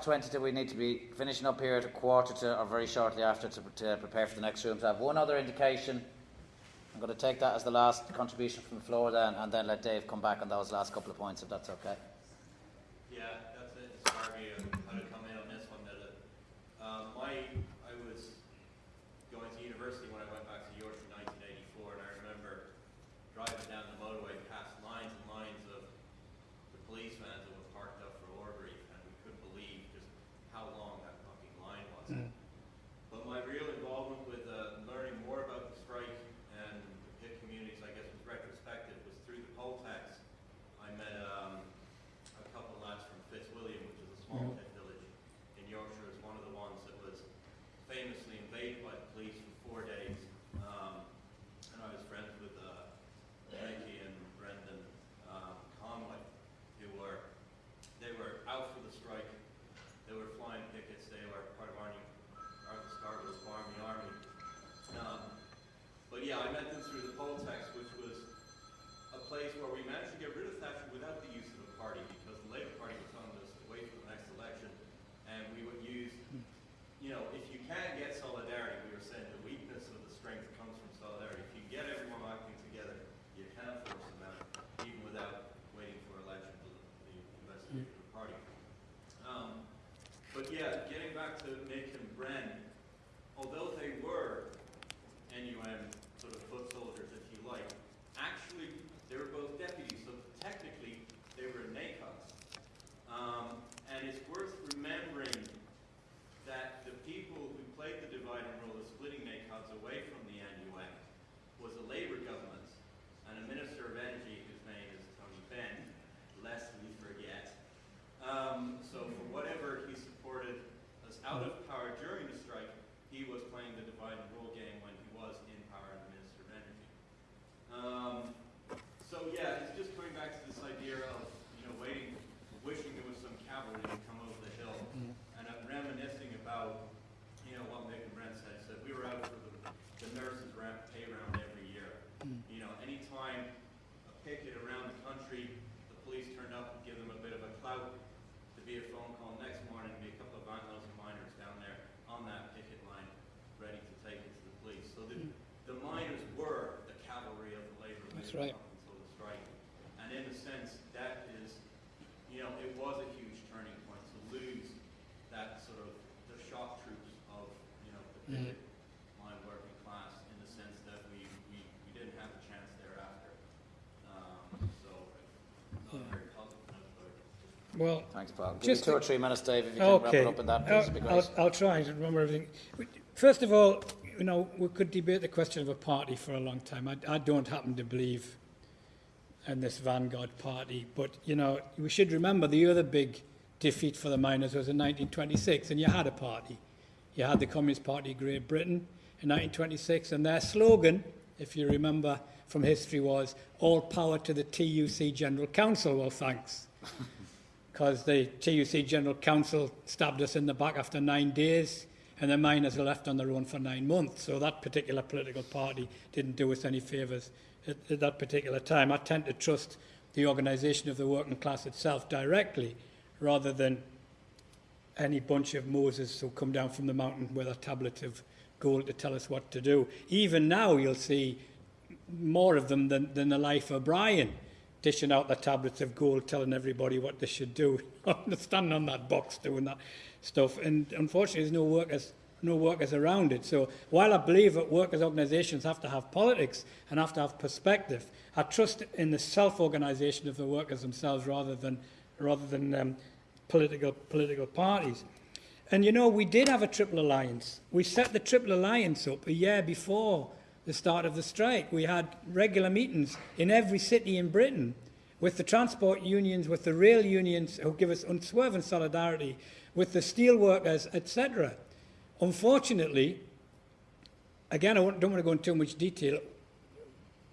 after 20 that we need to be finishing up here at a quarter to, or very shortly after, to, to prepare for the next room. So I have one other indication. I'm going to take that as the last contribution from the floor then, and then let Dave come back on those last couple of points, if that's okay. That's right. up until the strike. And in a sense, that is, you know, it was a huge turning point to lose that sort of, the shock troops of, you know, the Mm-hmm. picket line working class in the sense that we, we, we didn't have a chance thereafter. Um, so, not very positive note about it. Well, Thanks, Paul. Give Just me two or three minutes, Dave, if you can wrap okay. it up in that, please, I'll. I'll, I'll try to remember everything. First of all, you know, we could debate the question of a party for a long time. I, I don't happen to believe in this vanguard party, but you know, we should remember the other big defeat for the miners was in 1926, and you had a party. You had the Communist Party of Great Britain in 1926, and their slogan, if you remember from history, was "All power to the TUC General Council." Well, thanks because the TUC General Council stabbed us in the back after nine days, and the miners were left on their own for nine months. So that particular political party didn't do us any favours at, at that particular time. I tend to trust the organisation of the working class itself directly, rather than any bunch of Moses who come down from the mountain with a tablet of gold to tell us what to do. Even now, you'll see more of them than, than the life of Brian, dishing out the tablets of gold, telling everybody what they should do, standing on that box doing that stuff. And unfortunately, there's no workers, no workers around it. So while I believe that workers' organisations have to have politics and have to have perspective, I trust in the self-organisation of the workers themselves rather than rather than um, political political parties. And you know, we did have a triple alliance. We set the triple alliance up a year before the start of the strike. We had regular meetings in every city in Britain with the transport unions, with the rail unions who give us unswerving solidarity, with the steel workers, etc. Unfortunately, again, I don't want to go into too much detail.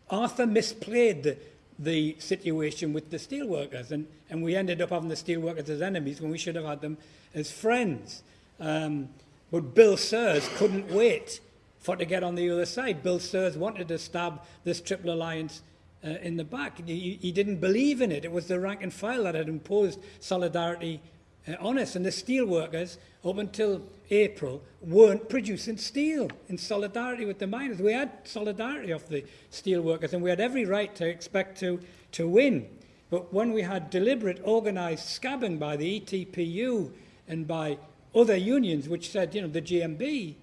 Arthur misplayed the, the situation with the steelworkers, and, and we ended up having the steelworkers as enemies when we should have had them as friends. Um, but Bill Sirs couldn't wait for to get on the other side. Bill Sirs wanted to stab this Triple Alliance uh, in the back. He, he didn't believe in it. It was the rank and file that had imposed solidarity uh, honest. And the steel workers, up until April, weren't producing steel in solidarity with the miners. We had solidarity of the steel workers, and we had every right to expect to, to win. But when we had deliberate organised scabbing by the ETPU and by other unions, which said, you know, the GMB,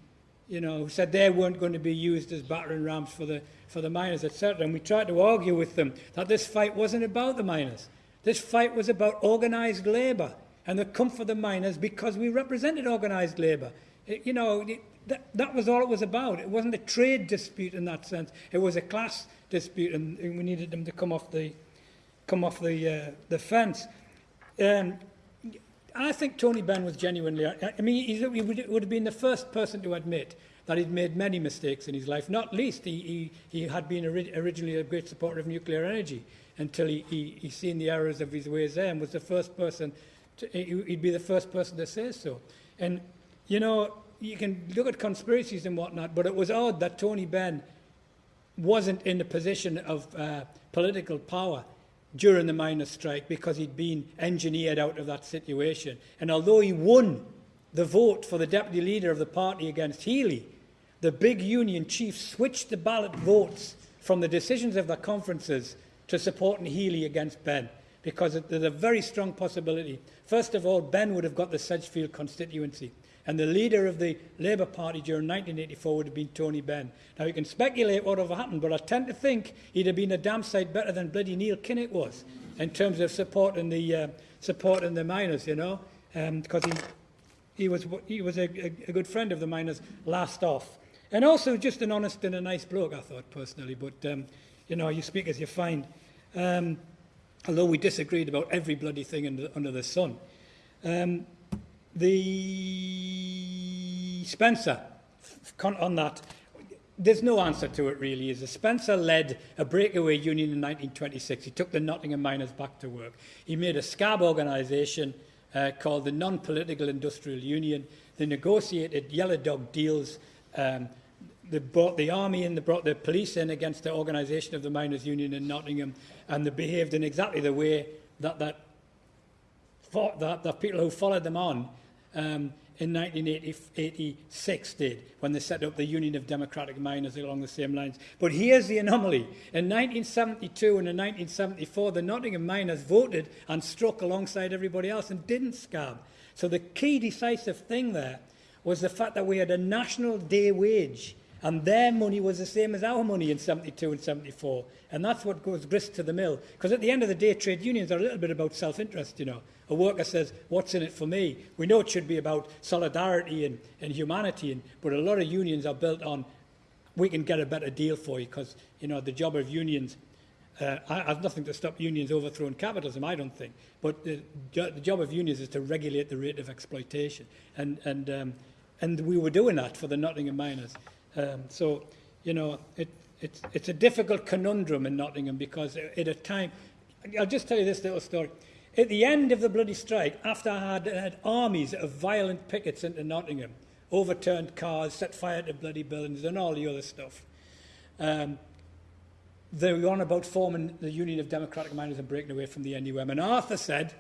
you know, said they weren't going to be used as battering rams for the, for the miners, etc. And we tried to argue with them that this fight wasn't about the miners. This fight was about organised labour and the comfort of the miners because we represented organised labour. It- you know, it- that, that was all it was about. It wasn't a trade dispute in that sense. It was a class dispute, and, and we needed them to come off the, come off the, uh, the fence. Um, I think Tony Benn was genuinely. I mean, he would, would have been the first person to admit that he'd made many mistakes in his life. Not least, he, he, he had been ori- originally a great supporter of nuclear energy until he, he, he seen the errors of his ways there and was the first person. He'd be the first person to say so. And you know, you can look at conspiracies and whatnot, but it was odd that Tony Benn wasn't in a position of uh, political power during the miners' strike because he'd been engineered out of that situation. And although he won the vote for the deputy leader of the party against Healey, the big union chief switched the ballot votes from the decisions of the conferences to supporting Healey against Benn because there's a very strong possibility. First of all, Benn would have got the Sedgefield constituency. And the leader of the Labour Party during 1984 would have been Tony Benn. Now, you can speculate what would have happened, but I tend to think he'd have been a damn sight better than bloody Neil Kinnock was in terms of supporting the, uh, supporting the miners, you know, because he, he was, he was a, a, a good friend of the miners last off. And also just an honest and a nice bloke, I thought, personally. But, um, you know, you speak as you find. Um, although we disagreed about every bloody thing under, under the sun. Um, the Spencer, on that, there's no answer to it really. Is Spencer led a breakaway union in 1926. He took the Nottingham miners back to work. He made a scab organisation uh, called the Non-Political Industrial Union. They negotiated yellow dog deals. Um, they brought the army in, they brought the police in against the organisation of the miners' union in Nottingham, and they behaved in exactly the way that that that, that people who followed them on um, in 1986 did when they set up the Union of Democratic Miners along the same lines. But here's the anomaly. In 1972 and in 1974, the Nottingham miners voted and struck alongside everybody else and didn't scab. So the key decisive thing there was the fact that we had a national day wage and their money was the same as our money in 72 and 74. And that's what goes grist to the mill. Because at the end of the day, trade unions are a little bit about self-interest, you know. A worker says, what's in it for me? We know it should be about solidarity and, and humanity, and, but a lot of unions are built on, we can get a better deal for you, because, you know, the job of unions, uh, I have nothing to stop unions overthrowing capitalism, I don't think. But the, jo- the job of unions is to regulate the rate of exploitation. And, and, um, and we were doing that for the Nottingham miners. Um, so, you know, it, it's, it's a difficult conundrum in Nottingham because at a time, I'll just tell you this little story. At the end of the bloody strike, after I had, had armies of violent pickets into Nottingham, overturned cars, set fire to bloody buildings, and all the other stuff, um, they were on about forming the Union of Democratic Miners and breaking away from the NUM. And Arthur said,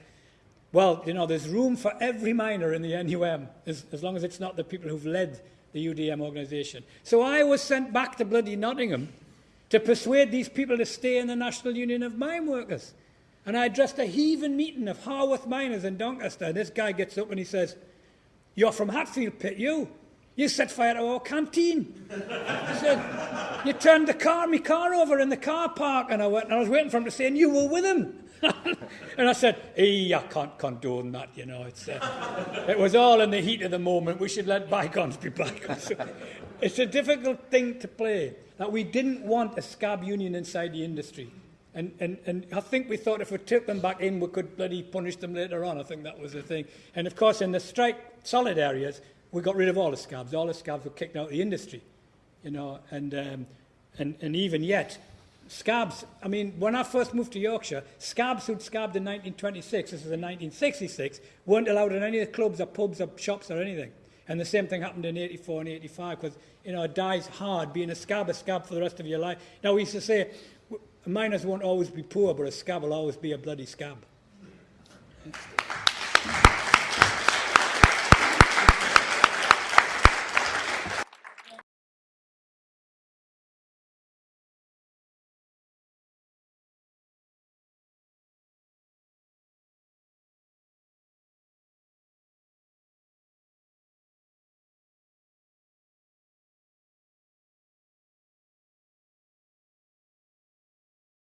well, you know, there's room for every miner in the NUM, as, as long as it's not the people who've led the UDM organisation. So I was sent back to bloody Nottingham to persuade these people to stay in the National Union of Mine Workers. And I addressed a heaving meeting of Harworth miners in Doncaster. And this guy gets up and he says, You're from Hatfield Pit, you. You set fire to our canteen. He said, You turned the car, my car over in the car park. And I went, and I was waiting for him to say, And you were with him. and I said, hey, I can't condone that, you know. It's, uh, it was all in the heat of the moment. We should let bygones be bygones. it's a difficult thing to play, that we didn't want a scab union inside the industry. And, and, and I think we thought if we took them back in, we could bloody punish them later on. I think that was the thing. And of course, in the strike solid areas, we got rid of all the scabs. All the scabs were kicked out of the industry, you know. And, um, and, and even yet, scabs, I mean, when I first moved to Yorkshire, scabs who'd scabbed in 1926, this is in 1966, weren't allowed in any of the clubs or pubs or shops or anything. And the same thing happened in 84 and 85 because, you know, it dies hard being a scab, a scab for the rest of your life. Now, we used to say, miners won't always be poor, but a scab will always be a bloody scab.